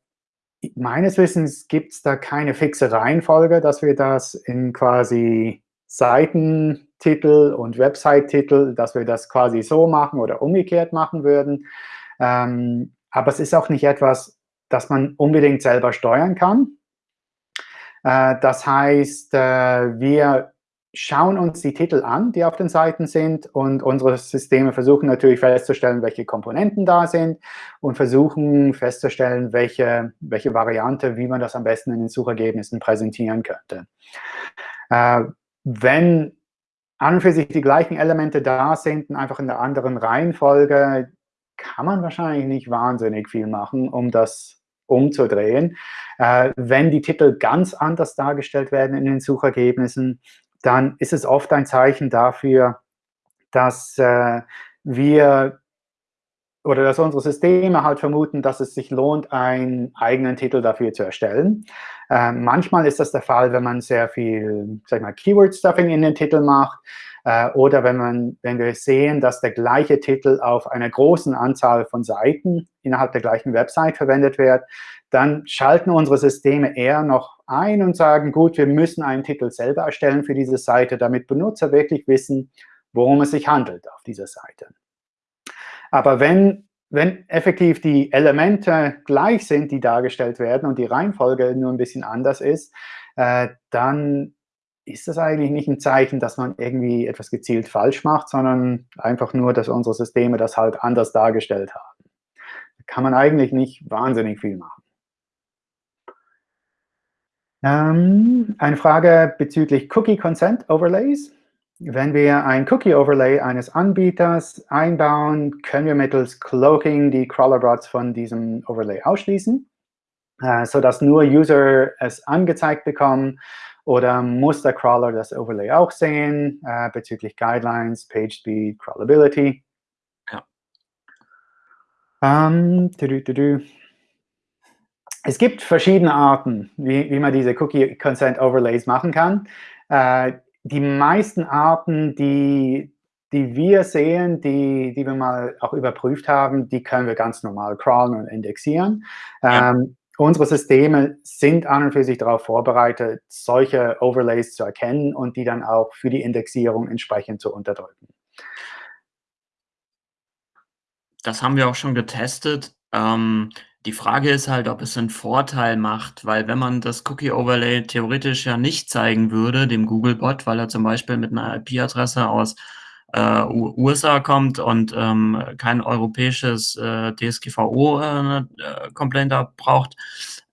meines Wissens gibt es da keine fixe Reihenfolge, dass wir das in quasi Seitentitel und Website-Titel, dass wir das quasi so machen oder umgekehrt machen würden. Ähm, aber es ist auch nicht etwas, das man unbedingt selber steuern kann. Äh, das heißt, äh, wir schauen uns die Titel an, die auf den Seiten sind und unsere Systeme versuchen natürlich festzustellen, welche Komponenten da sind und versuchen festzustellen, welche, welche Variante, wie man das am besten in den Suchergebnissen präsentieren könnte. Äh, wenn an und für sich die gleichen Elemente da sind einfach in der anderen Reihenfolge, kann man wahrscheinlich nicht wahnsinnig viel machen, um das umzudrehen. Äh, wenn die Titel ganz anders dargestellt werden in den Suchergebnissen, dann ist es oft ein Zeichen dafür, dass äh, wir oder dass unsere Systeme halt vermuten, dass es sich lohnt, einen eigenen Titel dafür zu erstellen. Äh, manchmal ist das der Fall, wenn man sehr viel, sag mal, Keyword-Stuffing in den Titel macht äh, oder wenn, man, wenn wir sehen, dass der gleiche Titel auf einer großen Anzahl von Seiten innerhalb der gleichen Website verwendet wird, dann schalten unsere Systeme eher noch ein und sagen, gut, wir müssen einen Titel selber erstellen für diese Seite, damit Benutzer wirklich wissen, worum es sich handelt auf dieser Seite. Aber wenn, wenn effektiv die Elemente gleich sind, die dargestellt werden und die Reihenfolge nur ein bisschen anders ist, äh, dann ist das eigentlich nicht ein Zeichen, dass man irgendwie etwas gezielt falsch macht, sondern einfach nur, dass unsere Systeme das halt anders dargestellt haben. Da kann man eigentlich nicht wahnsinnig viel machen. Ähm, eine Frage bezüglich Cookie Consent Overlays. Wenn wir ein Cookie Overlay eines Anbieters einbauen, können wir mittels Cloaking die Crawlerbots von diesem Overlay ausschließen, äh, sodass nur User es angezeigt bekommen oder muss der Crawler das Overlay auch sehen äh, bezüglich Guidelines, Page Speed, Crawlability? Ja. Ähm, du, du, du, es gibt verschiedene Arten, wie, wie man diese Cookie Consent Overlays machen kann. Äh, die meisten Arten, die, die wir sehen, die, die wir mal auch überprüft haben, die können wir ganz normal crawlen und indexieren. Ja. Ähm, unsere Systeme sind an und für sich darauf vorbereitet, solche Overlays zu erkennen und die dann auch für die Indexierung entsprechend zu unterdrücken. Das haben wir auch schon getestet. Ähm, die Frage ist halt, ob es einen Vorteil macht, weil wenn man das Cookie-Overlay theoretisch ja nicht zeigen würde, dem Google-Bot, weil er zum Beispiel mit einer IP-Adresse aus äh, USA kommt und ähm, kein europäisches äh, DSGVO-Complaint äh, braucht,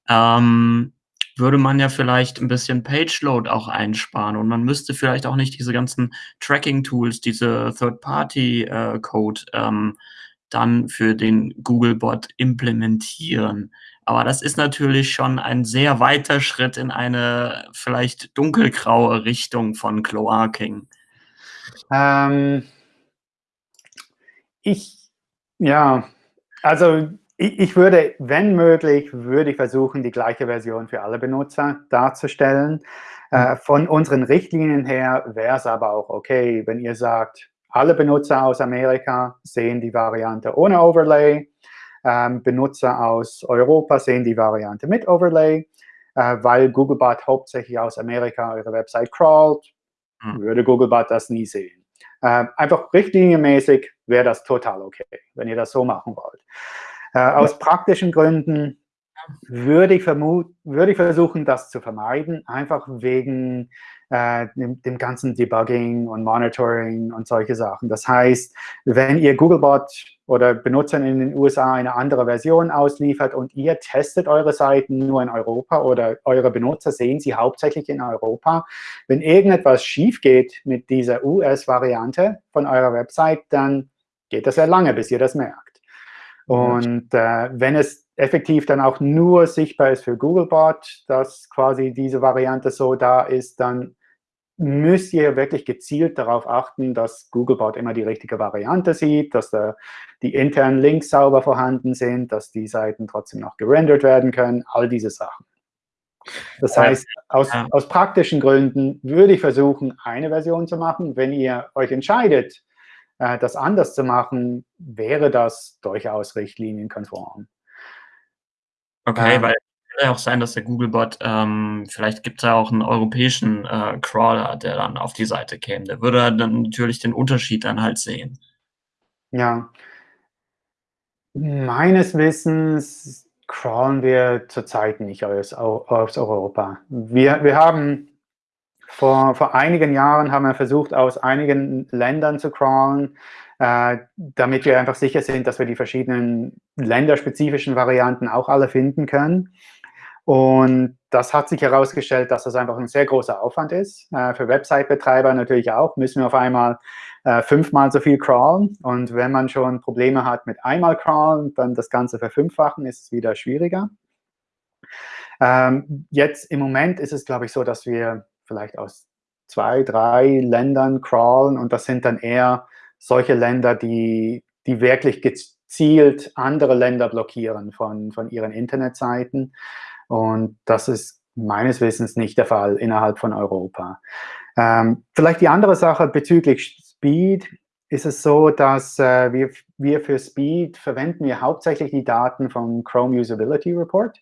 ähm, würde man ja vielleicht ein bisschen Page-Load auch einsparen und man müsste vielleicht auch nicht diese ganzen Tracking-Tools, diese Third-Party-Code äh, ähm, dann für den Googlebot implementieren. Aber das ist natürlich schon ein sehr weiter Schritt in eine vielleicht dunkelgraue Richtung von Cloaking. Ähm, ich, ja, also ich, ich, würde, wenn möglich, würde ich versuchen, die gleiche Version für alle Benutzer darzustellen. Äh, mhm. von unseren Richtlinien her wäre es aber auch okay, wenn ihr sagt, alle Benutzer aus Amerika sehen die Variante ohne Overlay. Ähm, Benutzer aus Europa sehen die Variante mit Overlay. Äh, weil Googlebot hauptsächlich aus Amerika eure Website crawlt, hm. würde Googlebot das nie sehen. Äh, einfach richtlinienmäßig wäre das total okay, wenn ihr das so machen wollt. Äh, aus praktischen Gründen würde ich, vermut, würde ich versuchen, das zu vermeiden, einfach wegen äh, dem, dem, ganzen Debugging und Monitoring und solche Sachen. Das heißt, wenn ihr Googlebot oder Benutzern in den USA eine andere Version ausliefert und ihr testet eure Seiten nur in Europa oder eure Benutzer sehen sie hauptsächlich in Europa, wenn irgendetwas schief geht mit dieser US-Variante von eurer Website, dann geht das sehr lange, bis ihr das merkt. Und äh, wenn es effektiv dann auch nur sichtbar ist für Googlebot, dass quasi diese Variante so da ist, dann müsst ihr wirklich gezielt darauf achten, dass Googlebot immer die richtige Variante sieht, dass da die internen Links sauber vorhanden sind, dass die Seiten trotzdem noch gerendert werden können, all diese Sachen. Das heißt, aus, aus praktischen Gründen würde ich versuchen, eine Version zu machen. Wenn ihr euch entscheidet, äh, das anders zu machen, wäre das durchaus richtlinienkonform. Okay, ähm, weil ja auch sein, dass der Googlebot, ähm, vielleicht gibt es ja auch einen europäischen äh, Crawler, der dann auf die Seite käme. Der würde dann natürlich den Unterschied dann halt sehen. Ja. Meines Wissens crawlen wir zurzeit nicht aus, aus Europa. Wir, wir haben vor, vor einigen Jahren haben wir versucht, aus einigen Ländern zu crawlen, äh, damit wir einfach sicher sind, dass wir die verschiedenen länderspezifischen Varianten auch alle finden können. Und das hat sich herausgestellt, dass das einfach ein sehr großer Aufwand ist. Äh, für Website-Betreiber natürlich auch, müssen wir auf einmal äh, fünfmal so viel crawlen. Und wenn man schon Probleme hat mit einmal crawlen, dann das Ganze verfünffachen, ist es wieder schwieriger. Ähm, jetzt im Moment ist es, glaube ich, so, dass wir vielleicht aus zwei, drei Ländern crawlen und das sind dann eher solche Länder, die, die wirklich gezielt andere Länder blockieren von, von ihren Internetseiten. Und das ist meines Wissens nicht der Fall innerhalb von Europa. Ähm, vielleicht die andere Sache bezüglich Speed ist es so, dass äh, wir, wir für Speed verwenden wir hauptsächlich die Daten vom Chrome Usability Report.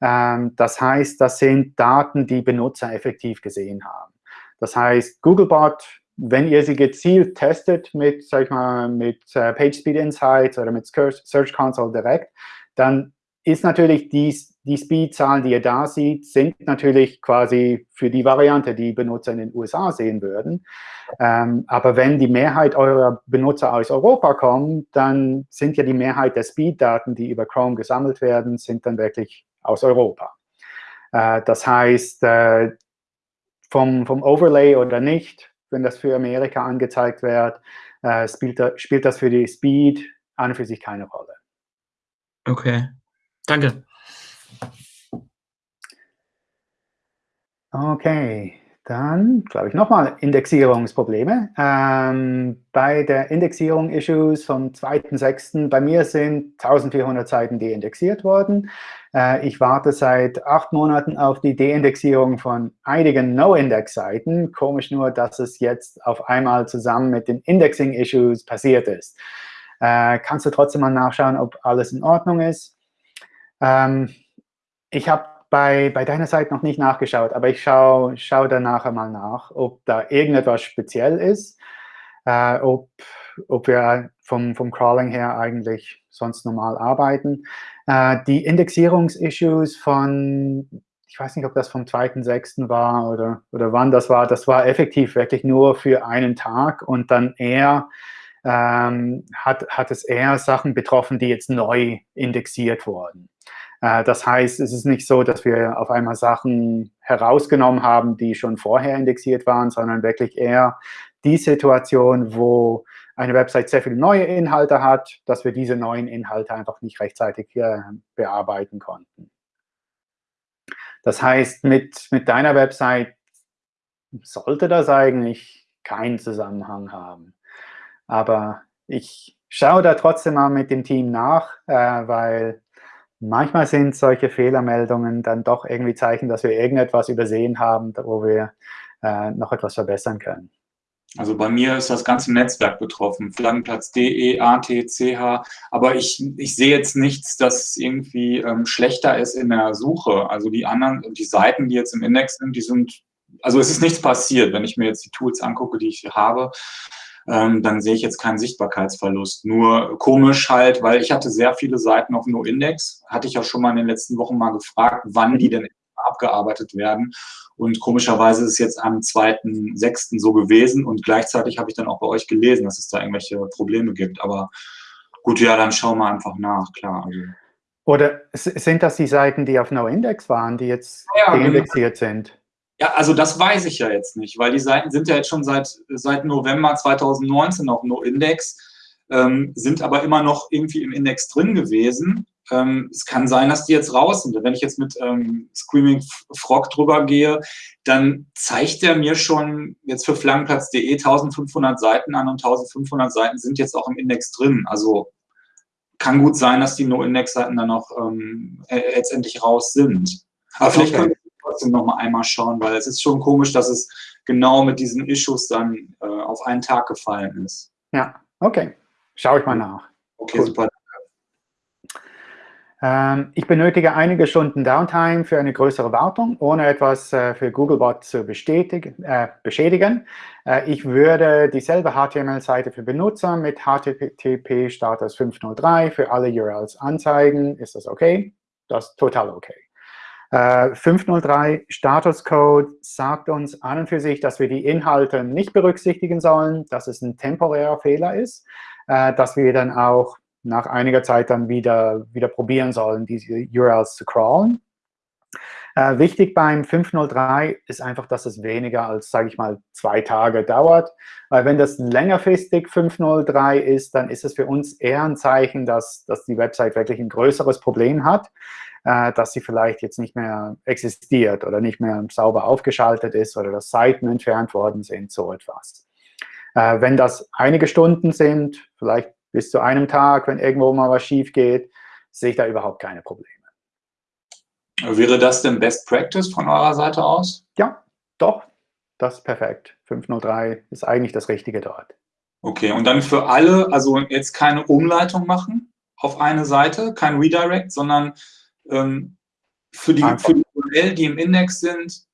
Ähm, das heißt, das sind Daten, die Benutzer effektiv gesehen haben. Das heißt, Googlebot, wenn ihr sie gezielt testet mit, sag ich mal, mit äh, PageSpeed Insights oder mit Search Console direkt, dann ist natürlich die, die Speed-Zahlen, die ihr da seht, sind natürlich quasi für die Variante, die Benutzer in den USA sehen würden. Ähm, aber wenn die Mehrheit eurer Benutzer aus Europa kommen, dann sind ja die Mehrheit der Speed-Daten, die über Chrome gesammelt werden, sind dann wirklich aus Europa. Äh, das heißt, äh, vom, vom Overlay oder nicht, wenn das für Amerika angezeigt wird, äh, spielt, spielt das für die Speed an und für sich keine Rolle. Okay. Danke. Okay, dann glaube ich nochmal Indexierungsprobleme. Ähm, bei der Indexierung Issues vom 2.6. bei mir sind 1400 Seiten deindexiert worden. Äh, ich warte seit acht Monaten auf die Deindexierung von einigen No-Index-Seiten. Komisch nur, dass es jetzt auf einmal zusammen mit den Indexing-Issues passiert ist. Äh, kannst du trotzdem mal nachschauen, ob alles in Ordnung ist? Ähm, ich habe bei, bei deiner Seite noch nicht nachgeschaut, aber ich schaue schau da nachher mal nach, ob da irgendetwas speziell ist, äh, ob, ob wir vom, vom Crawling her eigentlich sonst normal arbeiten. Äh, die Indexierungsissues von, ich weiß nicht, ob das vom 2.6. war oder, oder wann das war, das war effektiv wirklich nur für einen Tag und dann eher ähm, hat, hat es eher Sachen betroffen, die jetzt neu indexiert wurden. Äh, das heißt, es ist nicht so, dass wir auf einmal Sachen herausgenommen haben, die schon vorher indexiert waren, sondern wirklich eher die Situation, wo eine Website sehr viele neue Inhalte hat, dass wir diese neuen Inhalte einfach nicht rechtzeitig äh, bearbeiten konnten. Das heißt, mit, mit deiner Website sollte das eigentlich keinen Zusammenhang haben. Aber ich schaue da trotzdem mal mit dem Team nach, äh, weil manchmal sind solche Fehlermeldungen dann doch irgendwie Zeichen, dass wir irgendetwas übersehen haben, wo wir äh, noch etwas verbessern können. Also bei mir ist das ganze Netzwerk betroffen, Flaggenplatz DE, AT, CH, aber ich, ich sehe jetzt nichts, dass irgendwie ähm, schlechter ist in der Suche. Also die anderen, die Seiten, die jetzt im Index sind, die sind, also es ist nichts passiert, wenn ich mir jetzt die Tools angucke, die ich habe, ähm, dann sehe ich jetzt keinen Sichtbarkeitsverlust. Nur komisch halt, weil ich hatte sehr viele Seiten auf No-Index, hatte ich auch schon mal in den letzten Wochen mal gefragt, wann die denn abgearbeitet werden. Und komischerweise ist es jetzt am 2.6. so gewesen und gleichzeitig habe ich dann auch bei euch gelesen, dass es da irgendwelche Probleme gibt. Aber gut, ja, dann schauen wir einfach nach, klar. Also. Oder sind das die Seiten, die auf No-Index waren, die jetzt ja, genau. deindexiert genau. sind? Ja, also das weiß ich ja jetzt nicht, weil die Seiten sind ja jetzt schon seit, seit November 2019 auf No-Index, ähm, sind aber immer noch irgendwie im Index drin gewesen. Ähm, es kann sein, dass die jetzt raus sind. Wenn ich jetzt mit ähm, Screaming Frog drüber gehe, dann zeigt er mir schon jetzt für Flankenplatz.de 1500 Seiten an und 1500 Seiten sind jetzt auch im Index drin. Also kann gut sein, dass die No-Index-Seiten dann auch ähm, letztendlich raus sind. Aber okay. vielleicht können trotzdem noch mal einmal schauen, weil es ist schon komisch, dass es genau mit diesen Issues dann äh, auf einen Tag gefallen ist. Ja, okay. Schaue ich mal nach. Okay, cool. super. Ähm, ich benötige einige Stunden Downtime für eine größere Wartung, ohne etwas äh, für Googlebot zu äh, beschädigen. Äh, ich würde dieselbe HTML-Seite für Benutzer mit HTTP Status 503 für alle URLs anzeigen. Ist das okay? Das ist total okay. Äh, 503 Status Code sagt uns an und für sich, dass wir die Inhalte nicht berücksichtigen sollen, dass es ein temporärer Fehler ist, äh, dass wir dann auch nach einiger Zeit dann wieder, wieder probieren sollen, diese URLs zu crawlen. Äh, wichtig beim 503 ist einfach, dass es weniger als, sage ich mal, zwei Tage dauert. Weil wenn das längerfristig 503 ist, dann ist es für uns eher ein Zeichen, dass, dass die Website wirklich ein größeres Problem hat äh, dass sie vielleicht jetzt nicht mehr existiert oder nicht mehr sauber aufgeschaltet ist oder dass Seiten entfernt worden sind, so etwas. Äh, wenn das einige Stunden sind, vielleicht bis zu einem Tag, wenn irgendwo mal was schief geht, sehe ich da überhaupt keine Probleme. Wäre das denn Best Practice von eurer Seite aus? Ja, doch. Das ist perfekt. 503 ist eigentlich das Richtige dort. Okay, und dann für alle, also jetzt keine Umleitung machen auf eine Seite, kein Redirect, sondern ähm, für, die, für die URL, die im Index sind,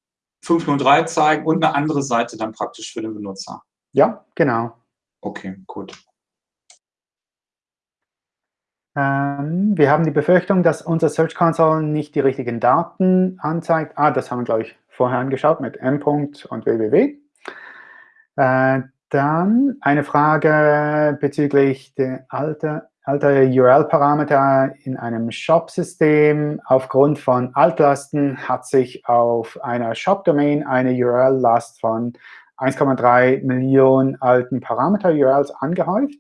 503 zeigen und eine andere Seite dann praktisch für den Benutzer. Ja, genau. Okay, gut. Ähm, wir haben die Befürchtung, dass unser Search Console nicht die richtigen Daten anzeigt. Ah, das haben wir, glaube ich, vorher angeschaut mit m. und www. Äh, dann eine Frage bezüglich der Alter, alter URL-Parameter in einem Shop-System. Aufgrund von Altlasten hat sich auf einer Shop-Domain eine URL-Last von 1,3 Millionen alten Parameter-URLs angehäuft,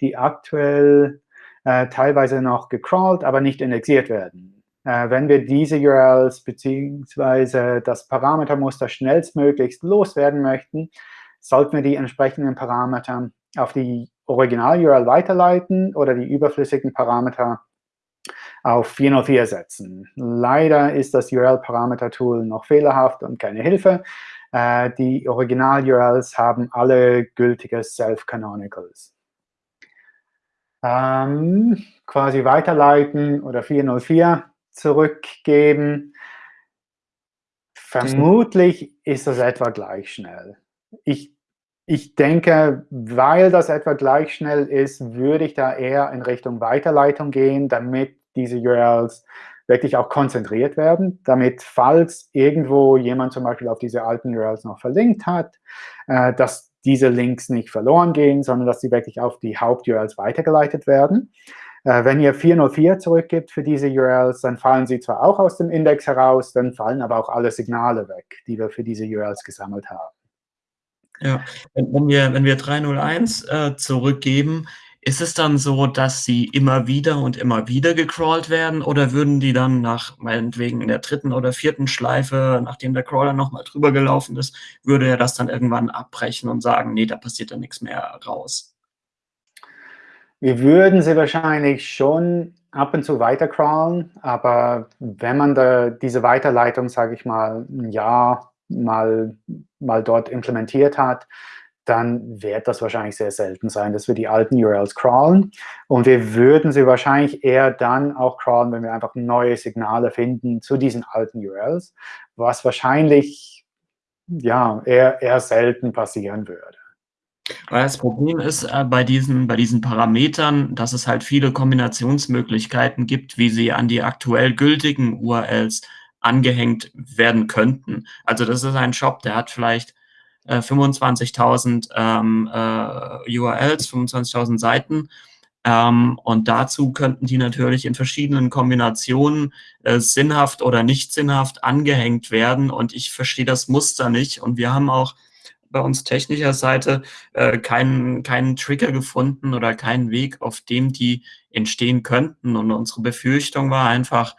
die aktuell äh, teilweise noch gecrawlt, aber nicht indexiert werden. Äh, wenn wir diese URLs bzw. das Parametermuster schnellstmöglichst loswerden möchten, sollten wir die entsprechenden Parameter auf die Original-URL weiterleiten oder die überflüssigen Parameter auf 404 setzen. Leider ist das URL-Parameter-Tool noch fehlerhaft und keine Hilfe. Äh, die Original-URLs haben alle gültige Self-Canonicals. Ähm, quasi weiterleiten oder 404 zurückgeben. Vermutlich ist das etwa gleich schnell. Ich ich denke, weil das etwa gleich schnell ist, würde ich da eher in Richtung Weiterleitung gehen, damit diese URLs wirklich auch konzentriert werden, damit, falls irgendwo jemand zum Beispiel auf diese alten URLs noch verlinkt hat, äh, dass diese Links nicht verloren gehen, sondern dass sie wirklich auf die Haupt-URLs weitergeleitet werden. Äh, wenn ihr 404 zurückgibt für diese URLs, dann fallen sie zwar auch aus dem Index heraus, dann fallen aber auch alle Signale weg, die wir für diese URLs gesammelt haben. Ja, wenn wir, wenn wir 301 äh, zurückgeben, ist es dann so, dass sie immer wieder und immer wieder gecrawlt werden oder würden die dann nach, meinetwegen in der dritten oder vierten Schleife, nachdem der Crawler nochmal drüber gelaufen ist, würde er das dann irgendwann abbrechen und sagen, nee, da passiert dann nichts mehr raus? Wir würden sie wahrscheinlich schon ab und zu weiter crawlen, aber wenn man da diese Weiterleitung, sage ich mal, ein Jahr mal, mal dort implementiert hat, dann wird das wahrscheinlich sehr selten sein, dass wir die alten URLs crawlen. Und wir würden sie wahrscheinlich eher dann auch crawlen, wenn wir einfach neue Signale finden zu diesen alten URLs, was wahrscheinlich ja, eher, eher selten passieren würde. Weil das Problem ist äh, bei, diesen, bei diesen Parametern, dass es halt viele Kombinationsmöglichkeiten gibt, wie sie an die aktuell gültigen URLs angehängt werden könnten. Also das ist ein Shop, der hat vielleicht äh, 25.000 ähm, äh, URLs, 25.000 Seiten. Ähm, und dazu könnten die natürlich in verschiedenen Kombinationen äh, sinnhaft oder nicht sinnhaft angehängt werden. Und ich verstehe das Muster nicht. Und wir haben auch bei uns technischer Seite äh, keinen, keinen Trigger gefunden oder keinen Weg, auf dem die entstehen könnten. Und unsere Befürchtung war einfach,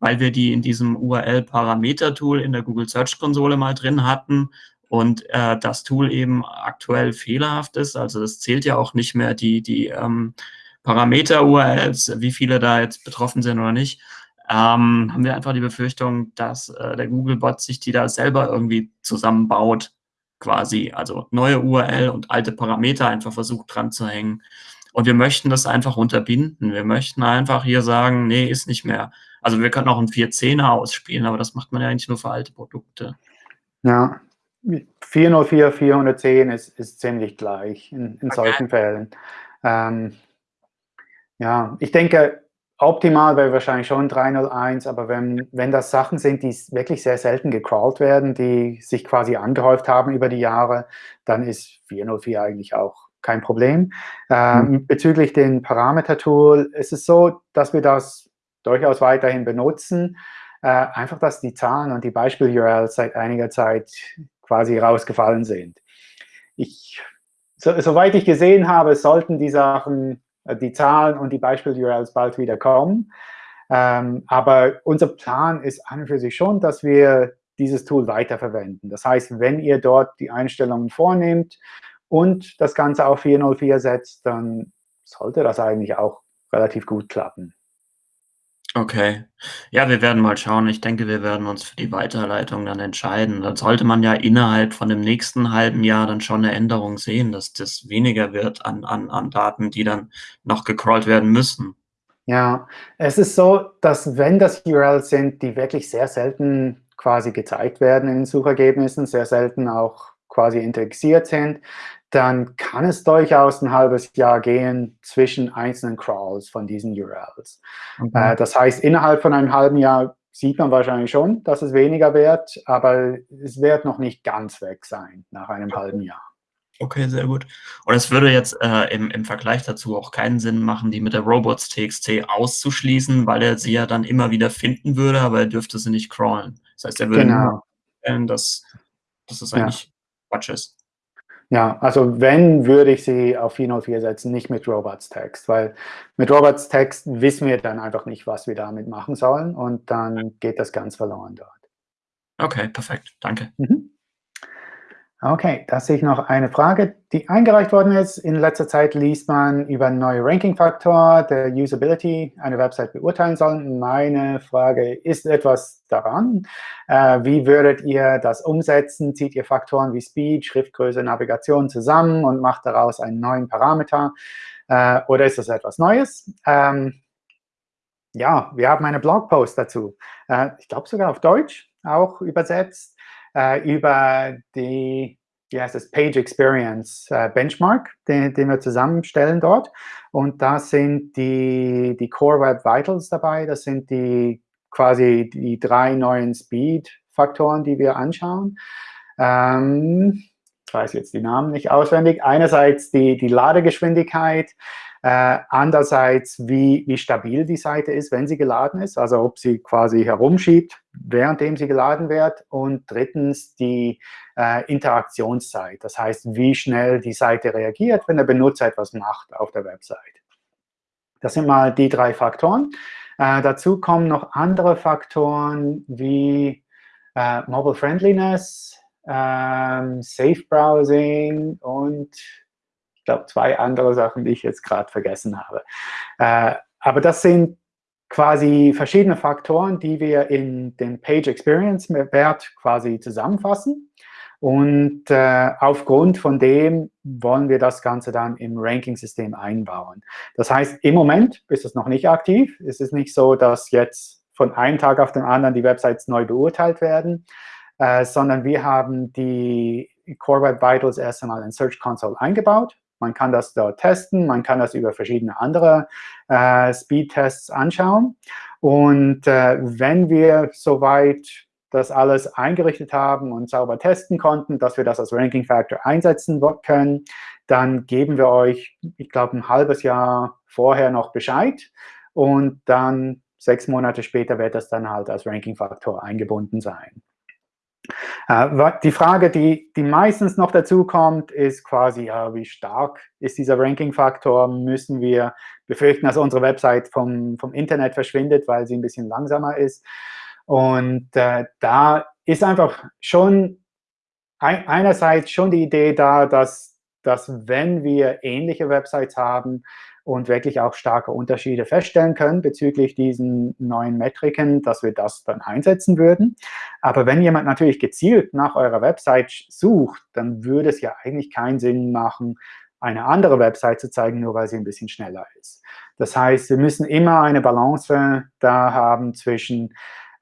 weil wir die in diesem URL-Parameter-Tool in der Google Search Konsole mal drin hatten und äh, das Tool eben aktuell fehlerhaft ist. Also das zählt ja auch nicht mehr die, die ähm, Parameter-URLs, wie viele da jetzt betroffen sind oder nicht. Ähm, haben wir einfach die Befürchtung, dass äh, der Google-Bot sich die da selber irgendwie zusammenbaut, quasi. Also neue URL und alte Parameter einfach versucht dran zu hängen. Und wir möchten das einfach unterbinden. Wir möchten einfach hier sagen, nee, ist nicht mehr. Also wir können auch einen 410er ausspielen, aber das macht man ja eigentlich nur für alte Produkte. Ja, 404, 410 ist, ist ziemlich gleich in, in okay. solchen Fällen. Ähm, ja, ich denke, optimal wäre wahrscheinlich schon 301, aber wenn, wenn das Sachen sind, die wirklich sehr selten gecrawlt werden, die sich quasi angehäuft haben über die Jahre, dann ist 404 eigentlich auch kein Problem. Ähm, mhm. Bezüglich den Parameter-Tool ist es so, dass wir das durchaus weiterhin benutzen. Äh, einfach, dass die Zahlen und die Beispiel-URLs seit einiger Zeit quasi rausgefallen sind. Ich, so, soweit ich gesehen habe, sollten die Sachen äh, die Zahlen und die Beispiel-URLs bald wieder kommen. Ähm, aber unser Plan ist an und für sich schon, dass wir dieses Tool weiterverwenden. Das heißt, wenn ihr dort die Einstellungen vornehmt und das Ganze auf 404 setzt, dann sollte das eigentlich auch relativ gut klappen. Okay. Ja, wir werden mal schauen. Ich denke, wir werden uns für die Weiterleitung dann entscheiden. Dann sollte man ja innerhalb von dem nächsten halben Jahr dann schon eine Änderung sehen, dass das weniger wird an, an, an Daten, die dann noch gecrawlt werden müssen. Ja, es ist so, dass wenn das URLs sind, die wirklich sehr selten quasi gezeigt werden in den Suchergebnissen, sehr selten auch quasi indexiert sind, dann kann es durchaus ein halbes Jahr gehen zwischen einzelnen Crawls von diesen URLs. Okay. Äh, das heißt, innerhalb von einem halben Jahr sieht man wahrscheinlich schon, dass es weniger wird, aber es wird noch nicht ganz weg sein nach einem halben Jahr. Okay, sehr gut. Und es würde jetzt äh, im, im Vergleich dazu auch keinen Sinn machen, die mit der Robots.txt auszuschließen, weil er sie ja dann immer wieder finden würde, aber er dürfte sie nicht crawlen. Das heißt, er würde genau. nur dass, dass es eigentlich ja. Quatsch ist. Ja, also wenn, würde ich sie auf 404 setzen, nicht mit Robots Text, weil mit Robots Text wissen wir dann einfach nicht, was wir damit machen sollen und dann geht das ganz verloren dort. Okay, perfekt. Danke. Mhm. Okay, da sehe ich noch eine Frage, die eingereicht worden ist. In letzter Zeit liest man über einen neuen Ranking-Faktor, der Usability eine Website beurteilen soll. Meine Frage, ist etwas daran? Äh, wie würdet ihr das umsetzen? Zieht ihr Faktoren wie Speed, Schriftgröße, Navigation zusammen und macht daraus einen neuen Parameter? Äh, oder ist das etwas Neues? Ähm, ja, wir haben einen Blogpost dazu. Äh, ich glaube sogar auf Deutsch auch übersetzt äh, über die wie heißt es, Page Experience äh, Benchmark, den, den, wir zusammenstellen dort. Und da sind die, die Core Web Vitals dabei. Das sind die quasi die drei neuen Speed-Faktoren, die wir anschauen. Ähm, ich weiß jetzt die Namen nicht auswendig. Einerseits die, die Ladegeschwindigkeit, äh, andererseits, wie, wie stabil die Seite ist, wenn sie geladen ist, also ob sie quasi herumschiebt, währenddem sie geladen wird. Und drittens die äh, Interaktionszeit, das heißt, wie schnell die Seite reagiert, wenn der Benutzer etwas macht auf der Website. Das sind mal die drei Faktoren. Äh, dazu kommen noch andere Faktoren wie äh, Mobile Friendliness, ähm, Safe Browsing und glaube, zwei andere Sachen, die ich jetzt gerade vergessen habe. Äh, aber das sind quasi verschiedene Faktoren, die wir in den Page Experience Wert quasi zusammenfassen. Und äh, aufgrund von dem wollen wir das Ganze dann im Ranking-System einbauen. Das heißt, im Moment ist es noch nicht aktiv. Es ist nicht so, dass jetzt von einem Tag auf den anderen die Websites neu beurteilt werden, äh, sondern wir haben die Core Web Vitals erst einmal in Search Console eingebaut. Man kann das dort testen, man kann das über verschiedene andere äh, Speed-Tests anschauen. Und äh, wenn wir soweit das alles eingerichtet haben und sauber testen konnten, dass wir das als Ranking Factor einsetzen können, dann geben wir euch, ich glaube, ein halbes Jahr vorher noch Bescheid. Und dann sechs Monate später wird das dann halt als Ranking Faktor eingebunden sein. Äh, die Frage, die, die meistens noch dazu kommt, ist quasi, ja, wie stark ist dieser Ranking-Faktor? Müssen wir befürchten, dass unsere Website vom, vom Internet verschwindet, weil sie ein bisschen langsamer ist? Und äh, da ist einfach schon ein, einerseits schon die Idee da, dass, dass wenn wir ähnliche Websites haben, und wirklich auch starke Unterschiede feststellen können bezüglich diesen neuen Metriken, dass wir das dann einsetzen würden. Aber wenn jemand natürlich gezielt nach eurer Website sucht, dann würde es ja eigentlich keinen Sinn machen, eine andere Website zu zeigen, nur weil sie ein bisschen schneller ist. Das heißt, wir müssen immer eine Balance da haben zwischen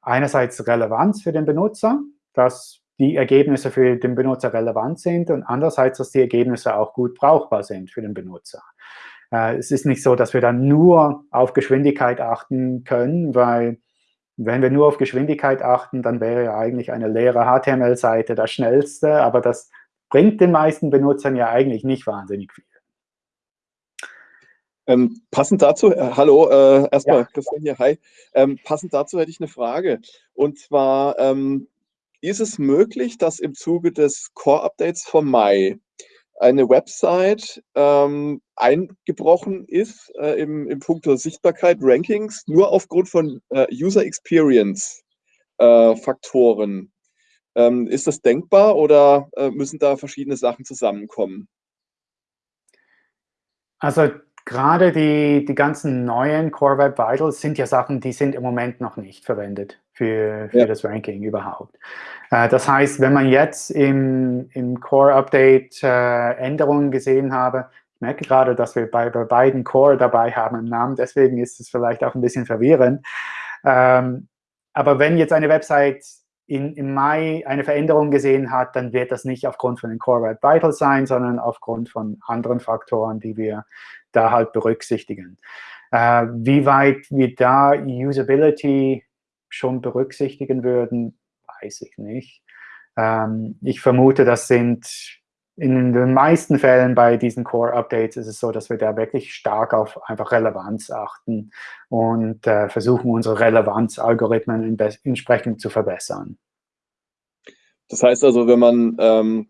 einerseits Relevanz für den Benutzer, dass die Ergebnisse für den Benutzer relevant sind und andererseits, dass die Ergebnisse auch gut brauchbar sind für den Benutzer. Äh, es ist nicht so, dass wir dann nur auf Geschwindigkeit achten können, weil wenn wir nur auf Geschwindigkeit achten, dann wäre ja eigentlich eine leere HTML-Seite das schnellste, aber das bringt den meisten Benutzern ja eigentlich nicht wahnsinnig viel. Ähm, passend dazu, äh, hallo, äh, erstmal ja. Christian hier, hi. Ähm, passend dazu hätte ich eine Frage. Und zwar, ähm, ist es möglich, dass im Zuge des Core-Updates vom Mai eine Website ähm, eingebrochen ist äh, im, im Punkt der Sichtbarkeit, Rankings, nur aufgrund von äh, User Experience äh, Faktoren. Ähm, ist das denkbar oder äh, müssen da verschiedene Sachen zusammenkommen? Also gerade die, die ganzen neuen Core Web Vitals sind ja Sachen, die sind im Moment noch nicht verwendet für, für ja. das Ranking überhaupt. Äh, das heißt, wenn man jetzt im, im Core-Update äh, Änderungen gesehen habe, ich merke gerade, dass wir bei, bei beiden Core dabei haben im Namen, deswegen ist es vielleicht auch ein bisschen verwirrend. Ähm, aber wenn jetzt eine Website in, im Mai eine Veränderung gesehen hat, dann wird das nicht aufgrund von den Core Web Vitals sein, sondern aufgrund von anderen Faktoren, die wir da halt berücksichtigen. Äh, wie weit wir da Usability schon berücksichtigen würden, weiß ich nicht. Ähm, ich vermute, das sind in den meisten Fällen bei diesen Core-Updates ist es so, dass wir da wirklich stark auf einfach Relevanz achten und äh, versuchen, unsere Relevanz-Algorithmen entsprechend zu verbessern. Das heißt also, wenn man, ähm,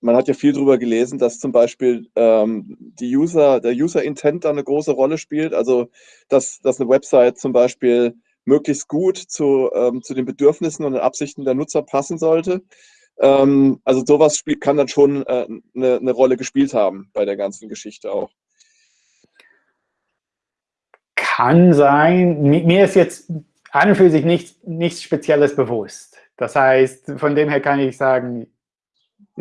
man hat ja viel darüber gelesen, dass zum Beispiel ähm, die User, der User-Intent da eine große Rolle spielt, also dass, dass eine Website zum Beispiel möglichst gut zu, ähm, zu den Bedürfnissen und den Absichten der Nutzer passen sollte. Ähm, also sowas spielt, kann dann schon äh, eine, eine Rolle gespielt haben bei der ganzen Geschichte auch. Kann sein. Mir ist jetzt an und für sich nichts, nichts Spezielles bewusst. Das heißt, von dem her kann ich sagen,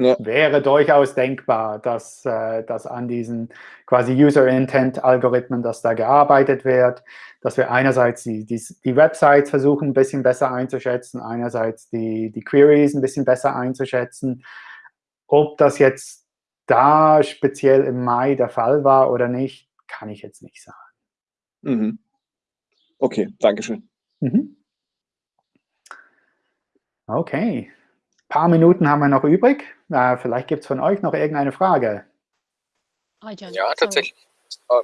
ja. wäre durchaus denkbar, dass, äh, dass an diesen quasi User-Intent-Algorithmen, dass da gearbeitet wird, dass wir einerseits die, die, die Websites versuchen, ein bisschen besser einzuschätzen, einerseits die, die Queries ein bisschen besser einzuschätzen. Ob das jetzt da speziell im Mai der Fall war oder nicht, kann ich jetzt nicht sagen. Mhm. Okay, Dankeschön. Mhm. Okay, paar Minuten haben wir noch übrig. Äh, vielleicht gibt es von euch noch irgendeine Frage. Ja, tatsächlich. Uh,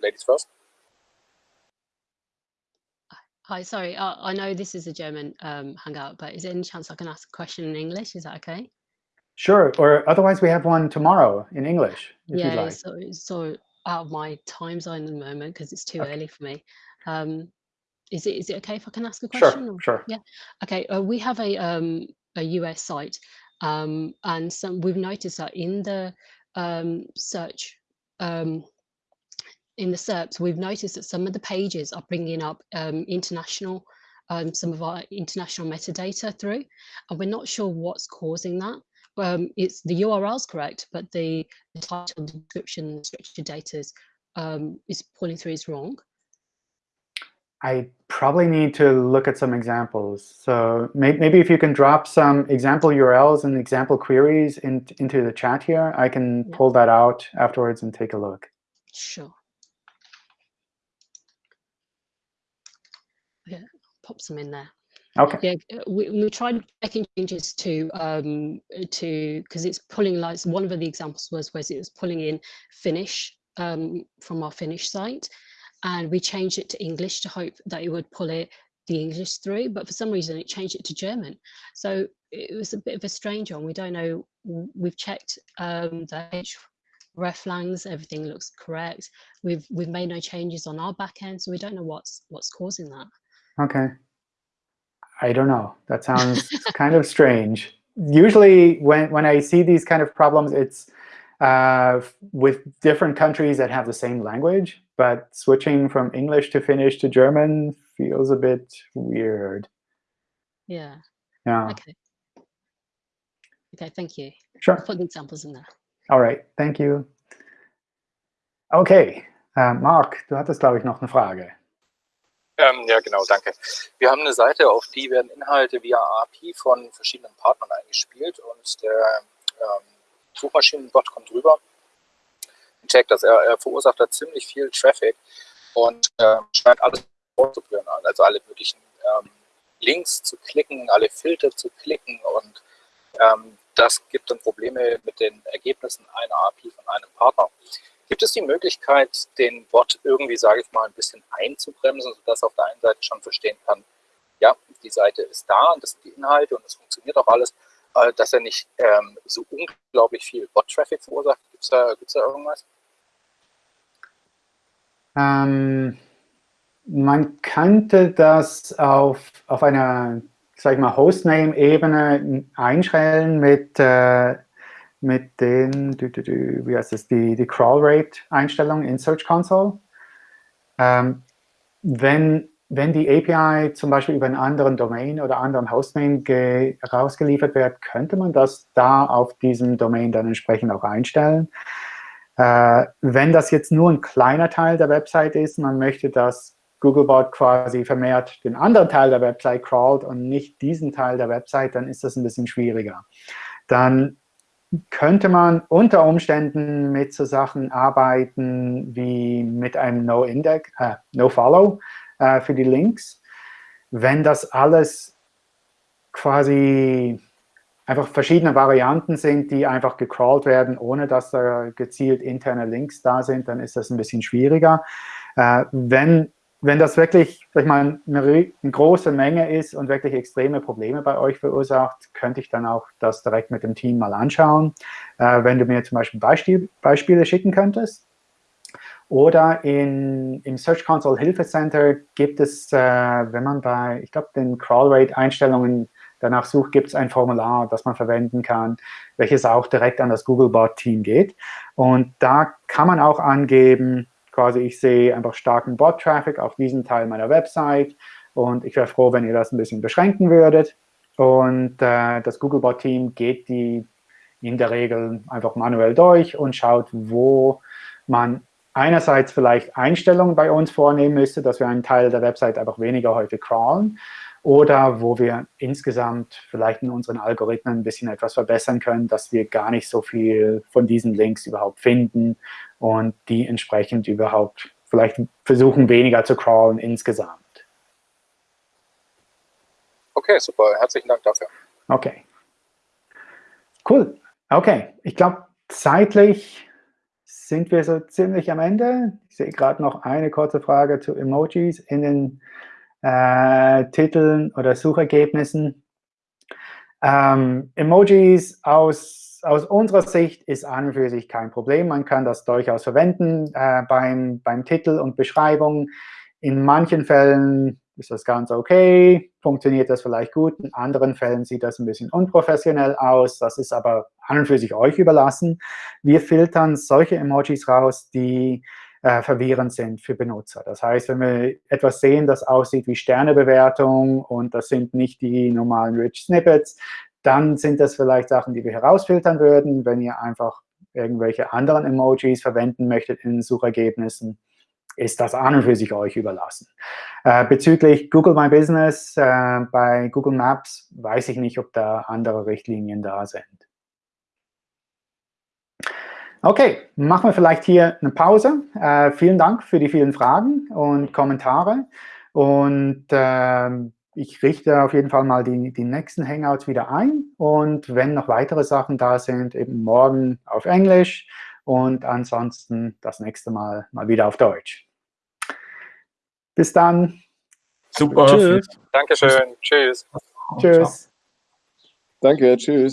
ladies first. Hi, sorry, uh, I know this is a German um, hangout, but is there any chance I can ask a question in English? Is that okay? Sure, or otherwise we have one tomorrow in English, yeah, like. so, so out of my time zone at the moment because it's too okay. early for me. Um, is it is it okay if I can ask a question? Sure, or? sure. Yeah. Okay. Uh, we have a um, a US site, um, and some we've noticed that in the um, search um, in the SERPs, we've noticed that some of the pages are bringing up um, international, um, some of our international metadata through, and we're not sure what's causing that. Um, it's the URL's correct, but the, the title, description, structured data um, is pulling through is wrong. I probably need to look at some examples. So maybe if you can drop some example URLs and example queries in, into the chat here, I can yeah. pull that out afterwards and take a look. Sure. yeah, pop some in there. Okay. Yeah, we, we tried making changes to um to because it's pulling like one of the examples was was it was pulling in Finnish um from our Finnish site, and we changed it to English to hope that it would pull it the English through, but for some reason it changed it to German. So it was a bit of a strange one. We don't know. We've checked um, the reflangs, everything looks correct. We've we've made no changes on our back end, so we don't know what's what's causing that. Okay. I don't know. That sounds kind of strange. Usually when, when I see these kind of problems, it's uh, with different countries that have the same language, but switching from English to Finnish to German feels a bit weird. Yeah. Yeah. Okay. Okay, thank you. Sure. I'll put the examples in there. All right, thank you. Okay, uh, Mark, du hattest, glaube ich, noch eine Frage. Ähm, ja, genau, danke. Wir haben eine Seite, auf die werden Inhalte via API von verschiedenen Partnern eingespielt und der ähm, Suchmaschinenbot kommt rüber gecheckt, dass er, er verursacht da ziemlich viel Traffic und äh, scheint alles vorzuführen an, also alle möglichen ähm, Links zu klicken, alle Filter zu klicken und ähm, das gibt dann Probleme mit den Ergebnissen einer API von einem Partner. Gibt es die Möglichkeit, den Bot irgendwie, sage ich mal, ein bisschen einzubremsen, sodass er auf der einen Seite schon verstehen kann, ja, die Seite ist da und das sind die Inhalte und es funktioniert auch alles, äh, dass er nicht ähm, so unglaublich viel Bot-Traffic verursacht? Gibt es da, da irgendwas? Ähm, man könnte das auf, auf einer, sag ich mal, Hostname-Ebene einstellen mit, äh, mit den, wie heißt das, die, die Crawl-Rate-Einstellung in Search Console. Ähm, wenn, wenn die API zum Beispiel über einen anderen Domain oder anderen Hostname rausgeliefert wird, könnte man das da auf diesem Domain dann entsprechend auch einstellen. Äh, wenn das jetzt nur ein kleiner Teil der Website ist, man möchte, dass Googlebot quasi vermehrt den anderen Teil der Website crawlt und nicht diesen Teil der Website, dann ist das ein bisschen schwieriger. Dann könnte man unter Umständen mit so Sachen arbeiten wie mit einem No-Index, äh, No-Follow äh, für die Links. Wenn das alles quasi einfach verschiedene Varianten sind, die einfach gecrawlt werden, ohne dass da gezielt interne Links da sind, dann ist das ein bisschen schwieriger. Äh, wenn wenn das wirklich, sag ich mal, eine, eine, große Menge ist und wirklich extreme Probleme bei euch verursacht, könnte ich dann auch das direkt mit dem Team mal anschauen. Äh, wenn du mir zum Beispiel Beispiel, Beispiele schicken könntest. Oder in, im Search Console Hilfe Center gibt es, äh, wenn man bei, ich glaube, den Crawl Rate Einstellungen danach sucht, gibt es ein Formular, das man verwenden kann, welches auch direkt an das Googlebot Team geht. Und da kann man auch angeben, quasi, ich sehe einfach starken Bot-Traffic auf diesen Teil meiner Website und ich wäre froh, wenn ihr das ein bisschen beschränken würdet. Und äh, das Googlebot-Team geht die in der Regel einfach manuell durch und schaut, wo man einerseits vielleicht Einstellungen bei uns vornehmen müsste, dass wir einen Teil der Website einfach weniger häufig crawlen oder wo wir insgesamt vielleicht in unseren Algorithmen ein bisschen etwas verbessern können, dass wir gar nicht so viel von diesen Links überhaupt finden und die entsprechend überhaupt vielleicht versuchen, weniger zu crawlen insgesamt. Okay, super. Herzlichen Dank dafür. Okay. Cool. Okay, ich glaube, zeitlich sind wir so ziemlich am Ende. Ich sehe gerade noch eine kurze Frage zu Emojis in den äh, Titeln oder Suchergebnissen. Ähm, Emojis aus, aus unserer Sicht ist an und für sich kein Problem. Man kann das durchaus verwenden äh, beim, beim Titel und Beschreibung. In manchen Fällen ist das ganz okay, funktioniert das vielleicht gut. In anderen Fällen sieht das ein bisschen unprofessionell aus. Das ist aber an und für sich euch überlassen. Wir filtern solche Emojis raus, die äh, verwirrend sind für Benutzer. Das heißt, wenn wir etwas sehen, das aussieht wie Sternebewertung und das sind nicht die normalen Rich Snippets, dann sind das vielleicht Sachen, die wir herausfiltern würden. Wenn ihr einfach irgendwelche anderen Emojis verwenden möchtet in Suchergebnissen, ist das an und für sich euch überlassen. Äh, bezüglich Google My Business, äh, bei Google Maps weiß ich nicht, ob da andere Richtlinien da sind. Okay, machen wir vielleicht hier eine Pause. Äh, vielen Dank für die vielen Fragen und Kommentare. Und äh, ich richte auf jeden Fall mal die, die nächsten Hangouts wieder ein. Und wenn noch weitere Sachen da sind, eben morgen auf Englisch und ansonsten das nächste Mal mal wieder auf Deutsch. Bis dann. Super. Tschüss. Dankeschön. Tschüss. Tschüss. Danke. Tschüss.